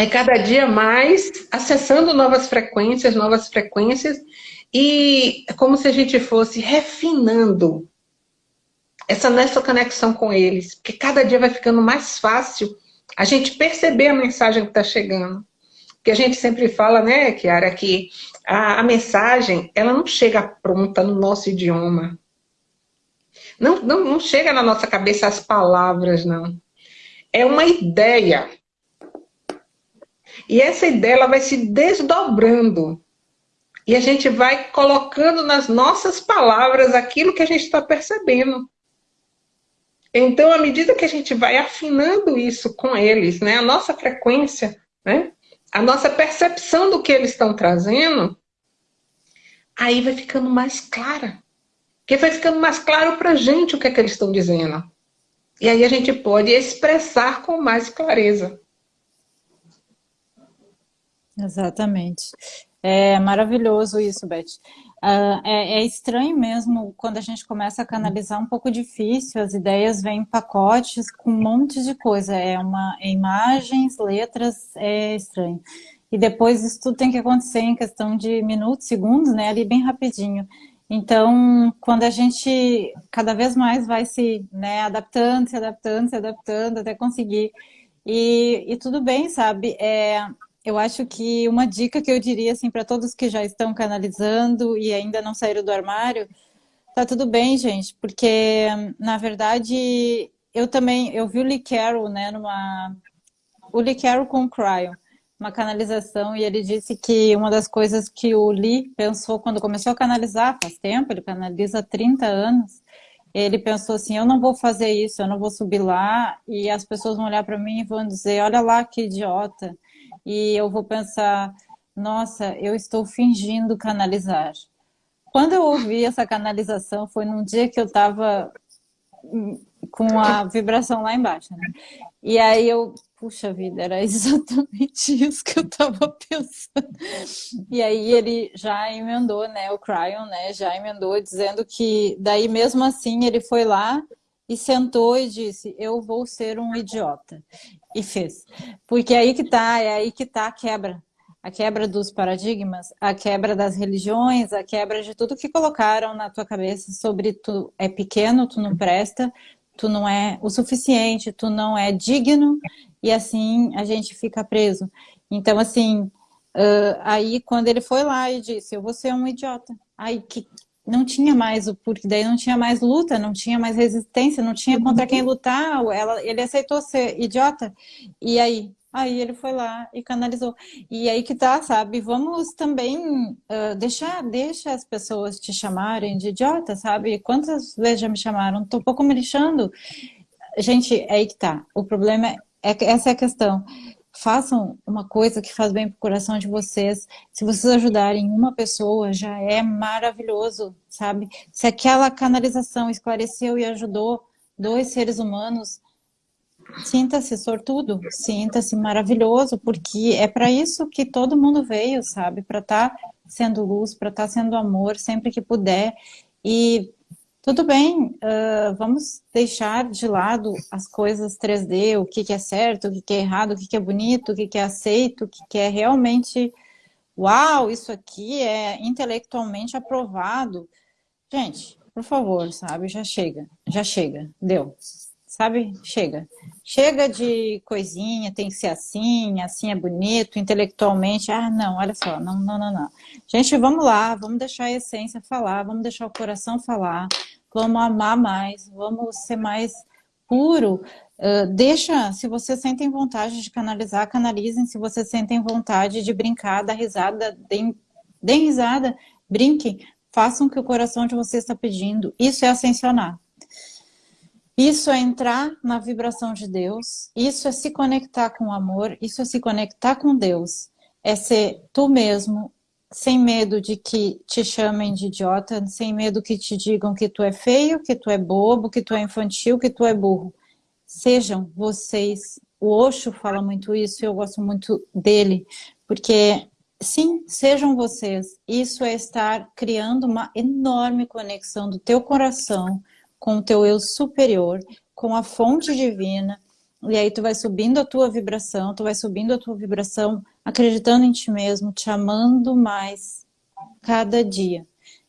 É cada dia mais acessando novas frequências, novas frequências, e é como se a gente fosse refinando essa nossa conexão com eles, porque cada dia vai ficando mais fácil a gente perceber a mensagem que está chegando. Porque a gente sempre fala, né, Kiara, que a, a, mensagem, ela não chega pronta no nosso idioma. Não, não, não chega na nossa cabeça as palavras, não. É uma ideia. E essa ideia, ela vai se desdobrando. E a gente vai colocando nas nossas palavras aquilo que a gente está percebendo. Então, à medida que a gente vai afinando isso com eles, né, a nossa frequência, né, a nossa percepção do que eles estão trazendo, aí vai ficando mais clara. Porque vai ficando mais claro para a gente o que é que eles estão dizendo. E aí a gente pode expressar com mais clareza. Exatamente. É maravilhoso isso, Beth. Uh, é, é, estranho mesmo quando a gente começa a canalizar um pouco difícil, as ideias vêm em pacotes com um monte de coisa, é uma é imagens, letras, é estranho. E depois isso tudo tem que acontecer em questão de minutos, segundos, né, ali bem rapidinho. Então, quando a gente cada vez mais vai se né, adaptando, se adaptando, se adaptando, até conseguir. E, e tudo bem, sabe? É, eu acho que uma dica que eu diria assim para todos que já estão canalizando e ainda não saíram do armário, tá tudo bem, gente, porque na verdade eu também eu vi o Lee Carroll, né, numa o Lee Carroll com o Cryo, uma canalização e ele disse que uma das coisas que o Lee pensou quando começou a canalizar faz tempo, ele canaliza há 30 anos, ele pensou assim, eu não vou fazer isso, eu não vou subir lá e as pessoas vão olhar para mim e vão dizer, olha lá que idiota e eu vou pensar, nossa, eu estou fingindo canalizar. Quando eu ouvi essa canalização, foi num dia que eu estava com a vibração lá embaixo. Né? E aí eu, puxa vida, era exatamente isso que eu estava pensando. E aí ele já emendou, né, o Cryon, né, já emendou dizendo que daí mesmo assim ele foi lá e sentou e disse, eu vou ser um idiota. E fez. Porque é aí que tá, é aí que tá a quebra. A quebra dos paradigmas, a quebra das religiões, a quebra de tudo que colocaram na tua cabeça sobre tu é pequeno, tu não presta, tu não é o suficiente, tu não é digno, e assim a gente fica preso. Então, assim, uh, aí quando ele foi lá e disse, eu vou ser um idiota. Aí que não tinha mais o porque daí não tinha mais luta, não tinha mais resistência, não tinha contra quem lutar. Ela, ele aceitou ser idiota. E aí, aí ele foi lá e canalizou. E aí que tá, sabe? Vamos também uh, deixar, deixa as pessoas te chamarem de idiota, sabe? Quantas vezes já me chamaram? Tô um pouco me lixando. Gente, é aí que tá. O problema é, é essa é a questão façam uma coisa que faz bem para o coração de vocês. Se vocês ajudarem uma pessoa, já é maravilhoso, sabe? Se aquela canalização esclareceu e ajudou dois seres humanos, sinta-se sortudo, sinta-se maravilhoso, porque é para isso que todo mundo veio, sabe? Para estar tá sendo luz, para estar tá sendo amor sempre que puder. E tudo bem, uh, vamos deixar de lado as coisas 3D, o que, que é certo, o que, que é errado, o que, que é bonito, o que, que é aceito, o que, que é realmente uau, isso aqui é intelectualmente aprovado. Gente, por favor, sabe, já chega, já chega, deu, sabe, chega. Chega de coisinha, tem que ser assim, assim é bonito, intelectualmente, ah, não, olha só, não, não, não, não. Gente, vamos lá, vamos deixar a essência falar, vamos deixar o coração falar, vamos amar mais, vamos ser mais puro, Uh, deixa, se vocês sentem vontade de canalizar, canalizem. Se vocês sentem vontade de brincar, dar risada, deem, deem risada, brinquem. Façam o que o coração de vocês está pedindo. Isso é ascensionar. Isso é entrar na vibração de Deus. Isso é se conectar com o amor. Isso é se conectar com Deus. É ser tu mesmo, sem medo de que te chamem de idiota, sem medo que te digam que tu é feio, que tu é bobo, que tu é infantil, que tu é burro sejam vocês, o Osho fala muito isso, eu gosto muito dele, porque sim, sejam vocês, isso é estar criando uma enorme conexão do teu coração com o teu eu superior, com a fonte divina, e aí tu vai subindo a tua vibração, tu vai subindo a tua vibração, acreditando em ti mesmo, te amando mais cada dia.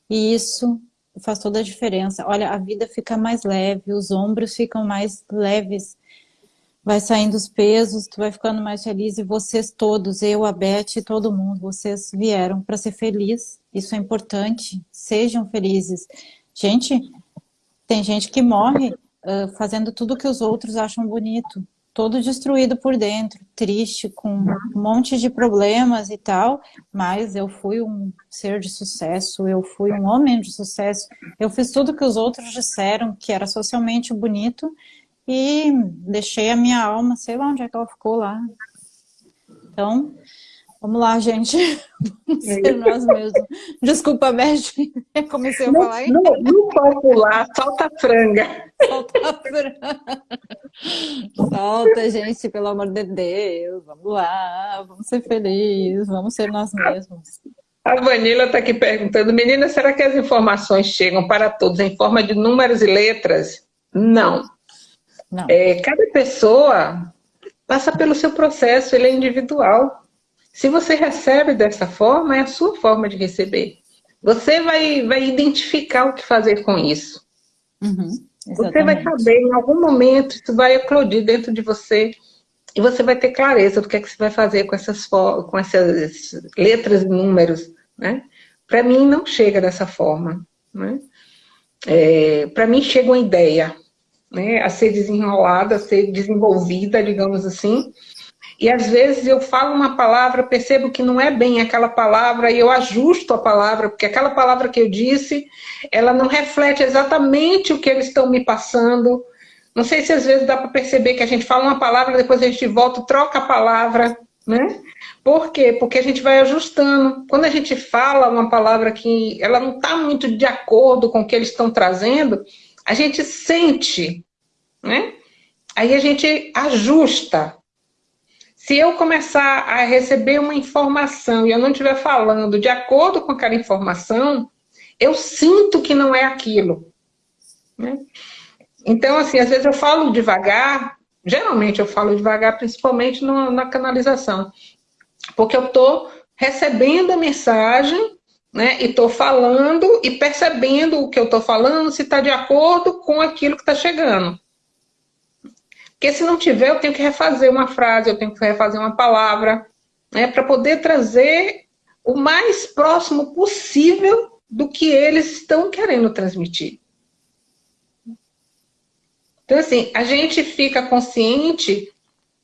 E isso faz toda a diferença. Olha, a vida fica mais leve, os ombros ficam mais leves, vai saindo os pesos, tu vai ficando mais feliz e vocês todos, eu, a Beth, todo mundo, vocês vieram para ser feliz. Isso é importante, sejam felizes. Gente, tem gente que morre uh, fazendo tudo que os outros acham bonito todo destruído por dentro, triste, com um monte de problemas e tal, mas eu fui um ser de sucesso, eu fui um homem de sucesso, eu fiz tudo que os outros disseram que era socialmente bonito e deixei a minha alma, sei lá onde é que ela ficou lá. Então, Vamos lá, gente. Vamos ser nós mesmos. Desculpa, Beth. Comecei a falar aí. Não, não pode pular, solta a franga. Solta a franga. Solta, gente, pelo amor de Deus. Vamos lá, vamos ser felizes, vamos ser nós mesmos. A Vanilla está aqui perguntando, menina, será que as informações chegam para todos em forma de números e letras? Não. Não. É, cada pessoa passa pelo seu processo, ele é individual. Se você recebe dessa forma, é a sua forma de receber. Você vai, vai identificar o que fazer com isso. Uhum, você vai saber, em algum momento, isso vai eclodir dentro de você e você vai ter clareza do que é que você vai fazer com essas, com essas letras e números. Né? Para mim, não chega dessa forma. Né? É, Para mim, chega uma ideia né? a ser desenrolada, a ser desenvolvida, digamos assim, e às vezes eu falo uma palavra, percebo que não é bem aquela palavra e eu ajusto a palavra, porque aquela palavra que eu disse, ela não reflete exatamente o que eles estão me passando. Não sei se às vezes dá para perceber que a gente fala uma palavra, depois a gente volta, troca a palavra, né? Por quê? Porque a gente vai ajustando. Quando a gente fala uma palavra que ela não está muito de acordo com o que eles estão trazendo, a gente sente, né? Aí a gente ajusta. Se eu começar a receber uma informação e eu não estiver falando de acordo com aquela informação, eu sinto que não é aquilo. Né? Então, assim, às vezes eu falo devagar, geralmente eu falo devagar, principalmente no, na canalização, porque eu estou recebendo a mensagem né, e estou falando e percebendo o que eu estou falando, se está de acordo com aquilo que está chegando. Porque se não tiver, eu tenho que refazer uma frase, eu tenho que refazer uma palavra, né, para poder trazer o mais próximo possível do que eles estão querendo transmitir. Então, assim, a gente fica consciente,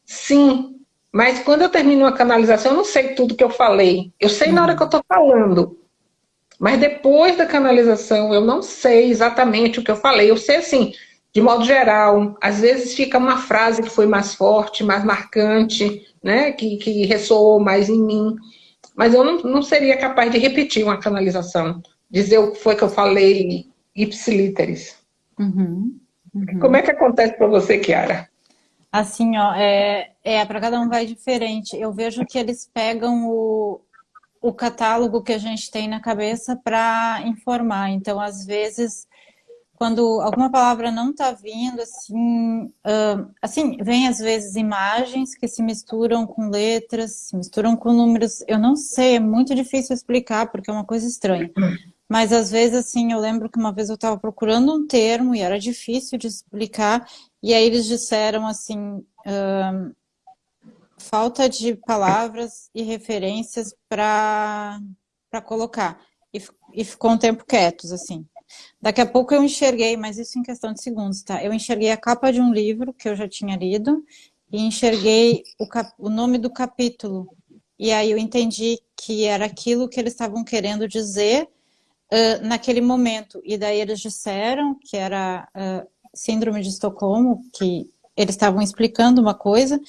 sim, mas quando eu termino uma canalização, eu não sei tudo que eu falei. Eu sei na hora que eu estou falando. Mas depois da canalização, eu não sei exatamente o que eu falei. Eu sei, assim, de modo geral, às vezes fica uma frase que foi mais forte, mais marcante, né, que, que ressoou mais em mim, mas eu não, não seria capaz de repetir uma canalização, dizer o que foi que eu falei ipsiliteris. Uhum, uhum. Como é que acontece para você, Kiara? Assim, ó, é, é para cada um vai diferente. Eu vejo que eles pegam o, o catálogo que a gente tem na cabeça para informar. Então, às vezes, quando alguma palavra não está vindo, assim, uh, assim, vem às vezes imagens que se misturam com letras, se misturam com números, eu não sei, é muito difícil explicar, porque é uma coisa estranha. Mas às vezes, assim, eu lembro que uma vez eu estava procurando um termo e era difícil de explicar, e aí eles disseram assim, uh, falta de palavras e referências para colocar. E, e ficou um tempo quietos, assim. Daqui a pouco eu enxerguei, mas isso em questão de segundos, tá? Eu enxerguei a capa de um livro que eu já tinha lido e enxerguei o, cap... o nome do capítulo. E aí eu entendi que era aquilo que eles estavam querendo dizer uh, naquele momento. E daí eles disseram que era uh, síndrome de Estocolmo, que eles estavam explicando uma coisa,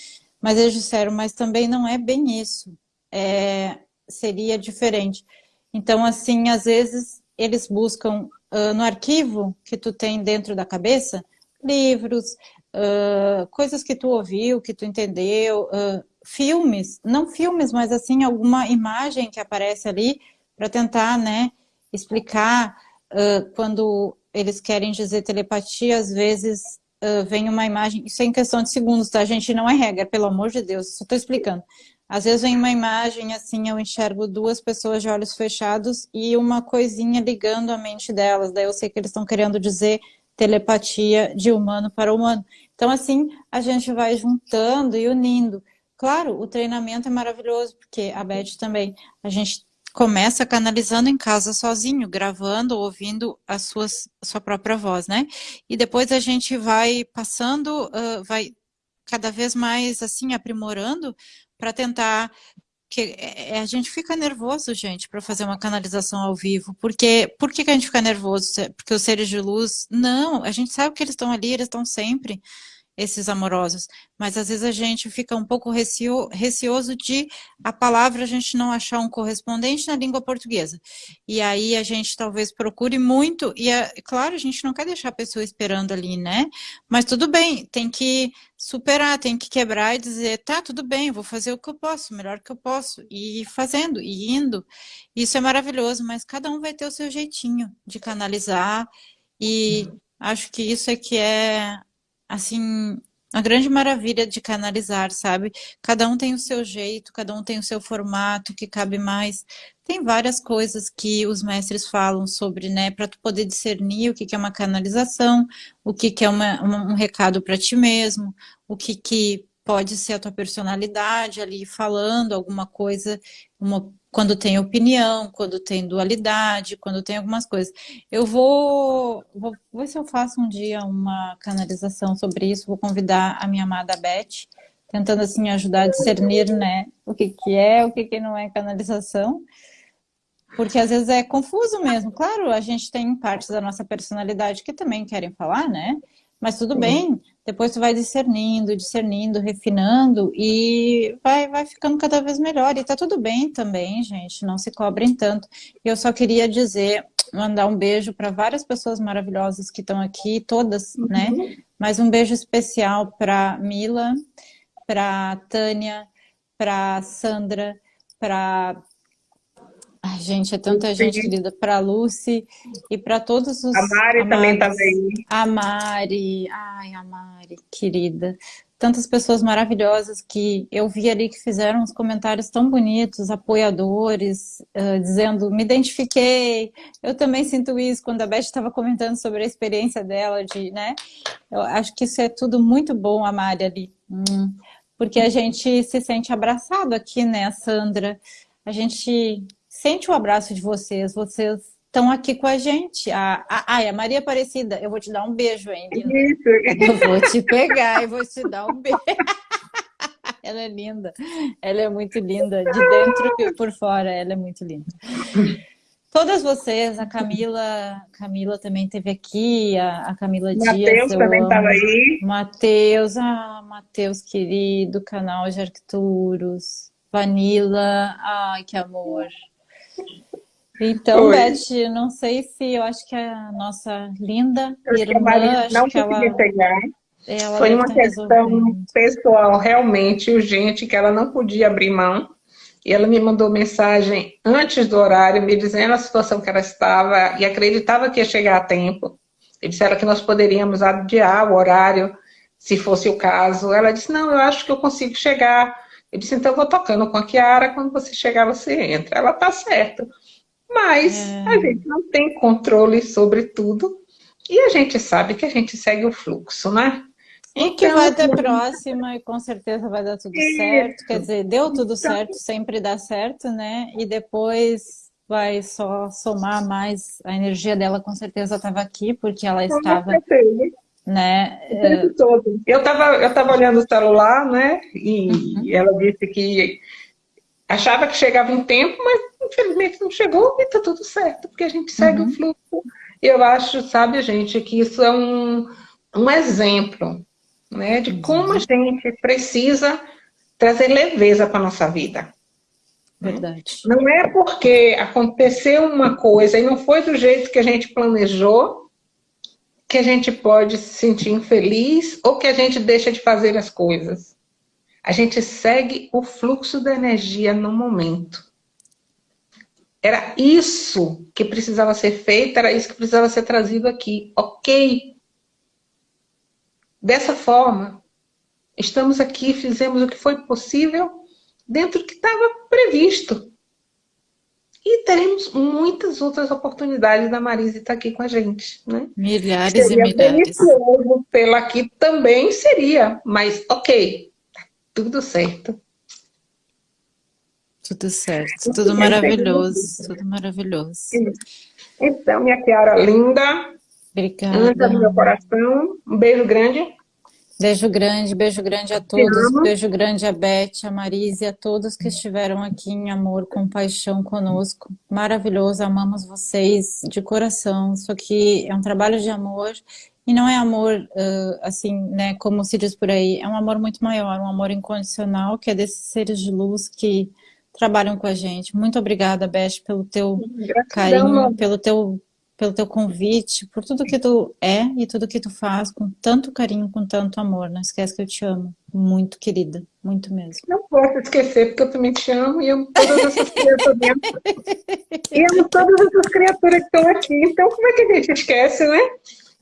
mas eles disseram, mas também não é bem isso. É, seria diferente. Então, assim, às vezes eles buscam uh, no arquivo que tu tem dentro da cabeça, livros, uh, coisas que tu ouviu, que tu entendeu, uh, filmes, não filmes, mas assim, alguma imagem que aparece ali para tentar, né, explicar quando eles querem dizer telepatia, às vezes vem uma imagem, isso é em questão de segundos, tá, gente? Não é regra, pelo amor de Deus, só estou explicando. Às vezes vem uma imagem assim, eu enxergo duas pessoas de olhos fechados e uma coisinha ligando a mente delas. Daí eu sei que eles estão querendo dizer telepatia de humano para humano. Então assim, a gente vai juntando e unindo. Claro, o treinamento é maravilhoso, porque a Beth também, a gente começa canalizando em casa sozinho, gravando, ouvindo a suas, sua própria voz, né? E depois a gente vai passando, uh, vai cada vez mais assim aprimorando para tentar que é, é, a gente fica nervoso, gente, para fazer uma canalização ao vivo. Porque por que, que a gente fica nervoso? Porque os seres de luz, não, a gente sabe que eles estão ali, eles estão sempre esses amorosos. Mas às vezes a gente fica um pouco recio, receoso de a palavra a gente não achar um correspondente na língua portuguesa. E aí a gente talvez procure muito, e é, claro, a gente não quer deixar a pessoa esperando ali, né? Mas tudo bem, tem que superar, tem que quebrar e dizer, tá, tudo bem, vou fazer o que eu posso, o melhor que eu posso, e ir fazendo, e indo. Isso é maravilhoso, mas cada um vai ter o seu jeitinho de canalizar, e acho que isso é que é assim, a grande maravilha de canalizar, sabe? Cada um tem o seu jeito, cada um tem o seu formato que cabe mais. Tem várias coisas que os mestres falam sobre, né? Para tu poder discernir o que, que é uma canalização, o que, que é uma, um recado para ti mesmo, o que, que pode ser a tua personalidade ali falando alguma coisa, uma quando tem opinião, quando tem dualidade, quando tem algumas coisas. Eu vou, vou, ver se eu faço um dia uma canalização sobre isso, vou convidar a minha amada Beth, tentando assim ajudar a discernir né, o que, que é, o que, que não é canalização, porque às vezes é confuso mesmo. Claro, a gente tem partes da nossa personalidade que também querem falar, né? Mas tudo bem, depois tu vai discernindo, discernindo, refinando e vai, vai ficando cada vez melhor. E tá tudo bem também, gente, não se cobrem tanto. Eu só queria dizer, mandar um beijo para várias pessoas maravilhosas que estão aqui, todas, né? uhum. né? Mas um beijo especial para Mila, para Tânia, para Sandra, para Ai, gente, é tanta gente querida. Para Lucy e para todos os. A Mari amados. também está bem. A Mari, ai, a Mari, querida. Tantas pessoas maravilhosas que eu vi ali que fizeram uns comentários tão bonitos, apoiadores, uh, dizendo, me identifiquei, eu também sinto isso, quando a Beth estava comentando sobre a experiência dela, de, né? Eu acho que isso é tudo muito bom, a Mari ali. Hum, porque a gente se sente abraçado aqui, né, Sandra? A gente sente o abraço de vocês, vocês estão aqui com a gente. A, a, a, a Maria Aparecida, eu vou te dar um beijo, hein, Isso. Eu vou te pegar e vou te dar um beijo. ela é linda, ela é muito linda, de dentro e por fora, ela é muito linda. Todas vocês, a Camila, Camila também teve aqui, a, a Camila Dias. Matheus também estava aí. Matheus, ah, Matheus querido, canal de Arcturus. Vanilla, ai que amor. Então, Oi. Beth, não sei se eu acho que a nossa linda eu irmã, acho não que ela, pegar. Ela Foi uma questão pessoal, realmente urgente, que ela não podia abrir mão. E ela me mandou mensagem antes do horário, me dizendo a situação que ela estava e acreditava que ia chegar a tempo. E disseram que nós poderíamos adiar o horário, se fosse o caso. Ela disse, não, eu acho que eu consigo chegar. Eu disse, então eu vou tocando com a Kiara, quando você chegar, você entra. Ela tá certa. Mas é. a gente não tem controle sobre tudo. E a gente sabe que a gente segue o fluxo, né? E que vai ter próxima e com certeza vai dar tudo certo. Quer dizer, deu tudo certo, sempre dá certo, né? E depois vai só somar mais. A energia dela com certeza estava aqui, porque ela estava... Né? Eu estava eu tava olhando o celular, né? E uhum. ela disse que achava que chegava em tempo, mas infelizmente não chegou e está tudo certo, porque a gente segue uhum. o fluxo. E eu acho, sabe, gente, que isso é um, um exemplo né, de como a gente precisa trazer leveza para a nossa vida. Verdade. Não é porque aconteceu uma coisa e não foi do jeito que a gente planejou que a gente pode se sentir infeliz ou que a gente deixa de fazer as coisas. A gente segue o fluxo da energia no momento. Era isso que precisava ser feito, era isso que precisava ser trazido aqui. Ok, Dessa forma, estamos aqui, fizemos o que foi possível dentro do que estava previsto. E teremos muitas outras oportunidades da Marise estar aqui com a gente. Né? Milhares seria e milhares. Pela aqui também seria, mas ok, tá tudo certo. Tudo certo, tudo maravilhoso, tudo maravilhoso. Então, minha Kiara linda, Obrigada. Do meu coração. Um beijo grande. Beijo grande, beijo grande a todos. Beijo grande a Beth, a Marise, a todos que estiveram aqui em amor, compaixão conosco. Maravilhoso, amamos vocês de coração. Isso aqui é um trabalho de amor e não é amor, assim, né, como se diz por aí, é um amor muito maior, um amor incondicional, que é desses seres de luz que trabalham com a gente. Muito obrigada, Beth, pelo teu Gratidão, carinho, pelo teu pelo teu convite, por tudo que tu é e tudo que tu faz com tanto carinho, com tanto amor. Não esquece que eu te amo. Muito, querida. Muito mesmo. Não posso esquecer, porque eu também te amo e amo todas essas criaturas dentro. E amo todas essas criaturas que estão aqui. Então, como é que a gente esquece, né?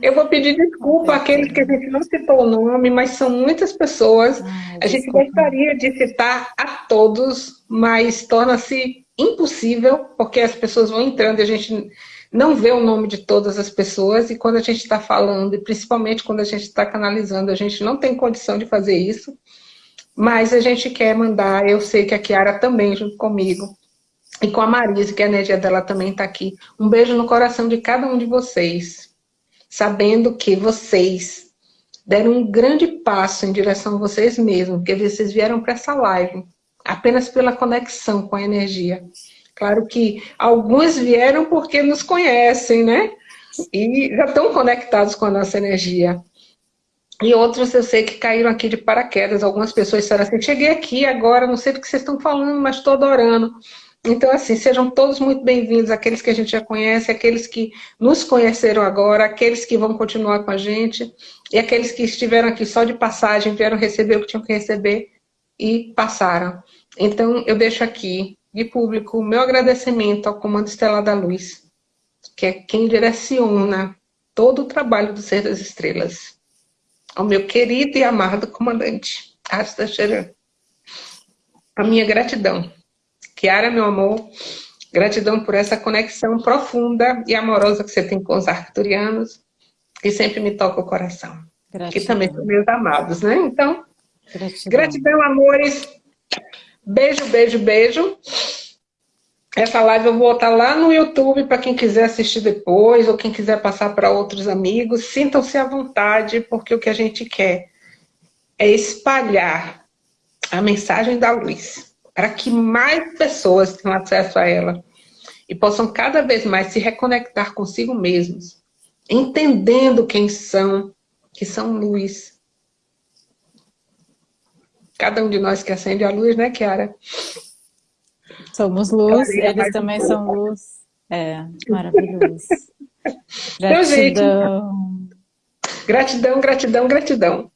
Eu vou pedir desculpa àqueles que a gente não citou o nome, mas são muitas pessoas. Ai, a gente gostaria de citar a todos, mas torna-se impossível, porque as pessoas vão entrando e a gente não vê o nome de todas as pessoas. E quando a gente está falando, e principalmente quando a gente está canalizando, a gente não tem condição de fazer isso, mas a gente quer mandar, eu sei que a Kiara também, junto comigo, e com a Marise, que a energia dela também está aqui, um beijo no coração de cada um de vocês, sabendo que vocês deram um grande passo em direção a vocês mesmos, porque vocês vieram para essa live, apenas pela conexão com a energia. Claro que alguns vieram porque nos conhecem, né? E já estão conectados com a nossa energia. E outros eu sei que caíram aqui de paraquedas. Algumas pessoas disseram assim, cheguei aqui agora, não sei do que vocês estão falando, mas estou adorando. Então, assim, sejam todos muito bem-vindos, aqueles que a gente já conhece, aqueles que nos conheceram agora, aqueles que vão continuar com a gente, e aqueles que estiveram aqui só de passagem, vieram receber o que tinham que receber e passaram. Então, eu deixo aqui de público, meu agradecimento ao Comando Estelar da Luz, que é quem direciona todo o trabalho do Ser das Estrelas. Ao meu querido e amado comandante, Asta Cheran. A minha gratidão. Kiara, meu amor, gratidão por essa conexão profunda e amorosa que você tem com os arcturianos, que sempre me toca o coração. Gratidão. Que também são meus amados, né? Então, gratidão, gratidão amores. Beijo, beijo, beijo. Essa live eu vou botar lá no YouTube para quem quiser assistir depois ou quem quiser passar para outros amigos. Sintam-se à vontade, porque o que a gente quer é espalhar a mensagem da luz para que mais pessoas tenham acesso a ela e possam cada vez mais se reconectar consigo mesmos, entendendo quem são, que são luz, Cada um de nós que acende a luz, né, Kiara? Somos luz, eles também são luz. É, maravilhoso. Gratidão. Então, gente, gratidão, gratidão, gratidão.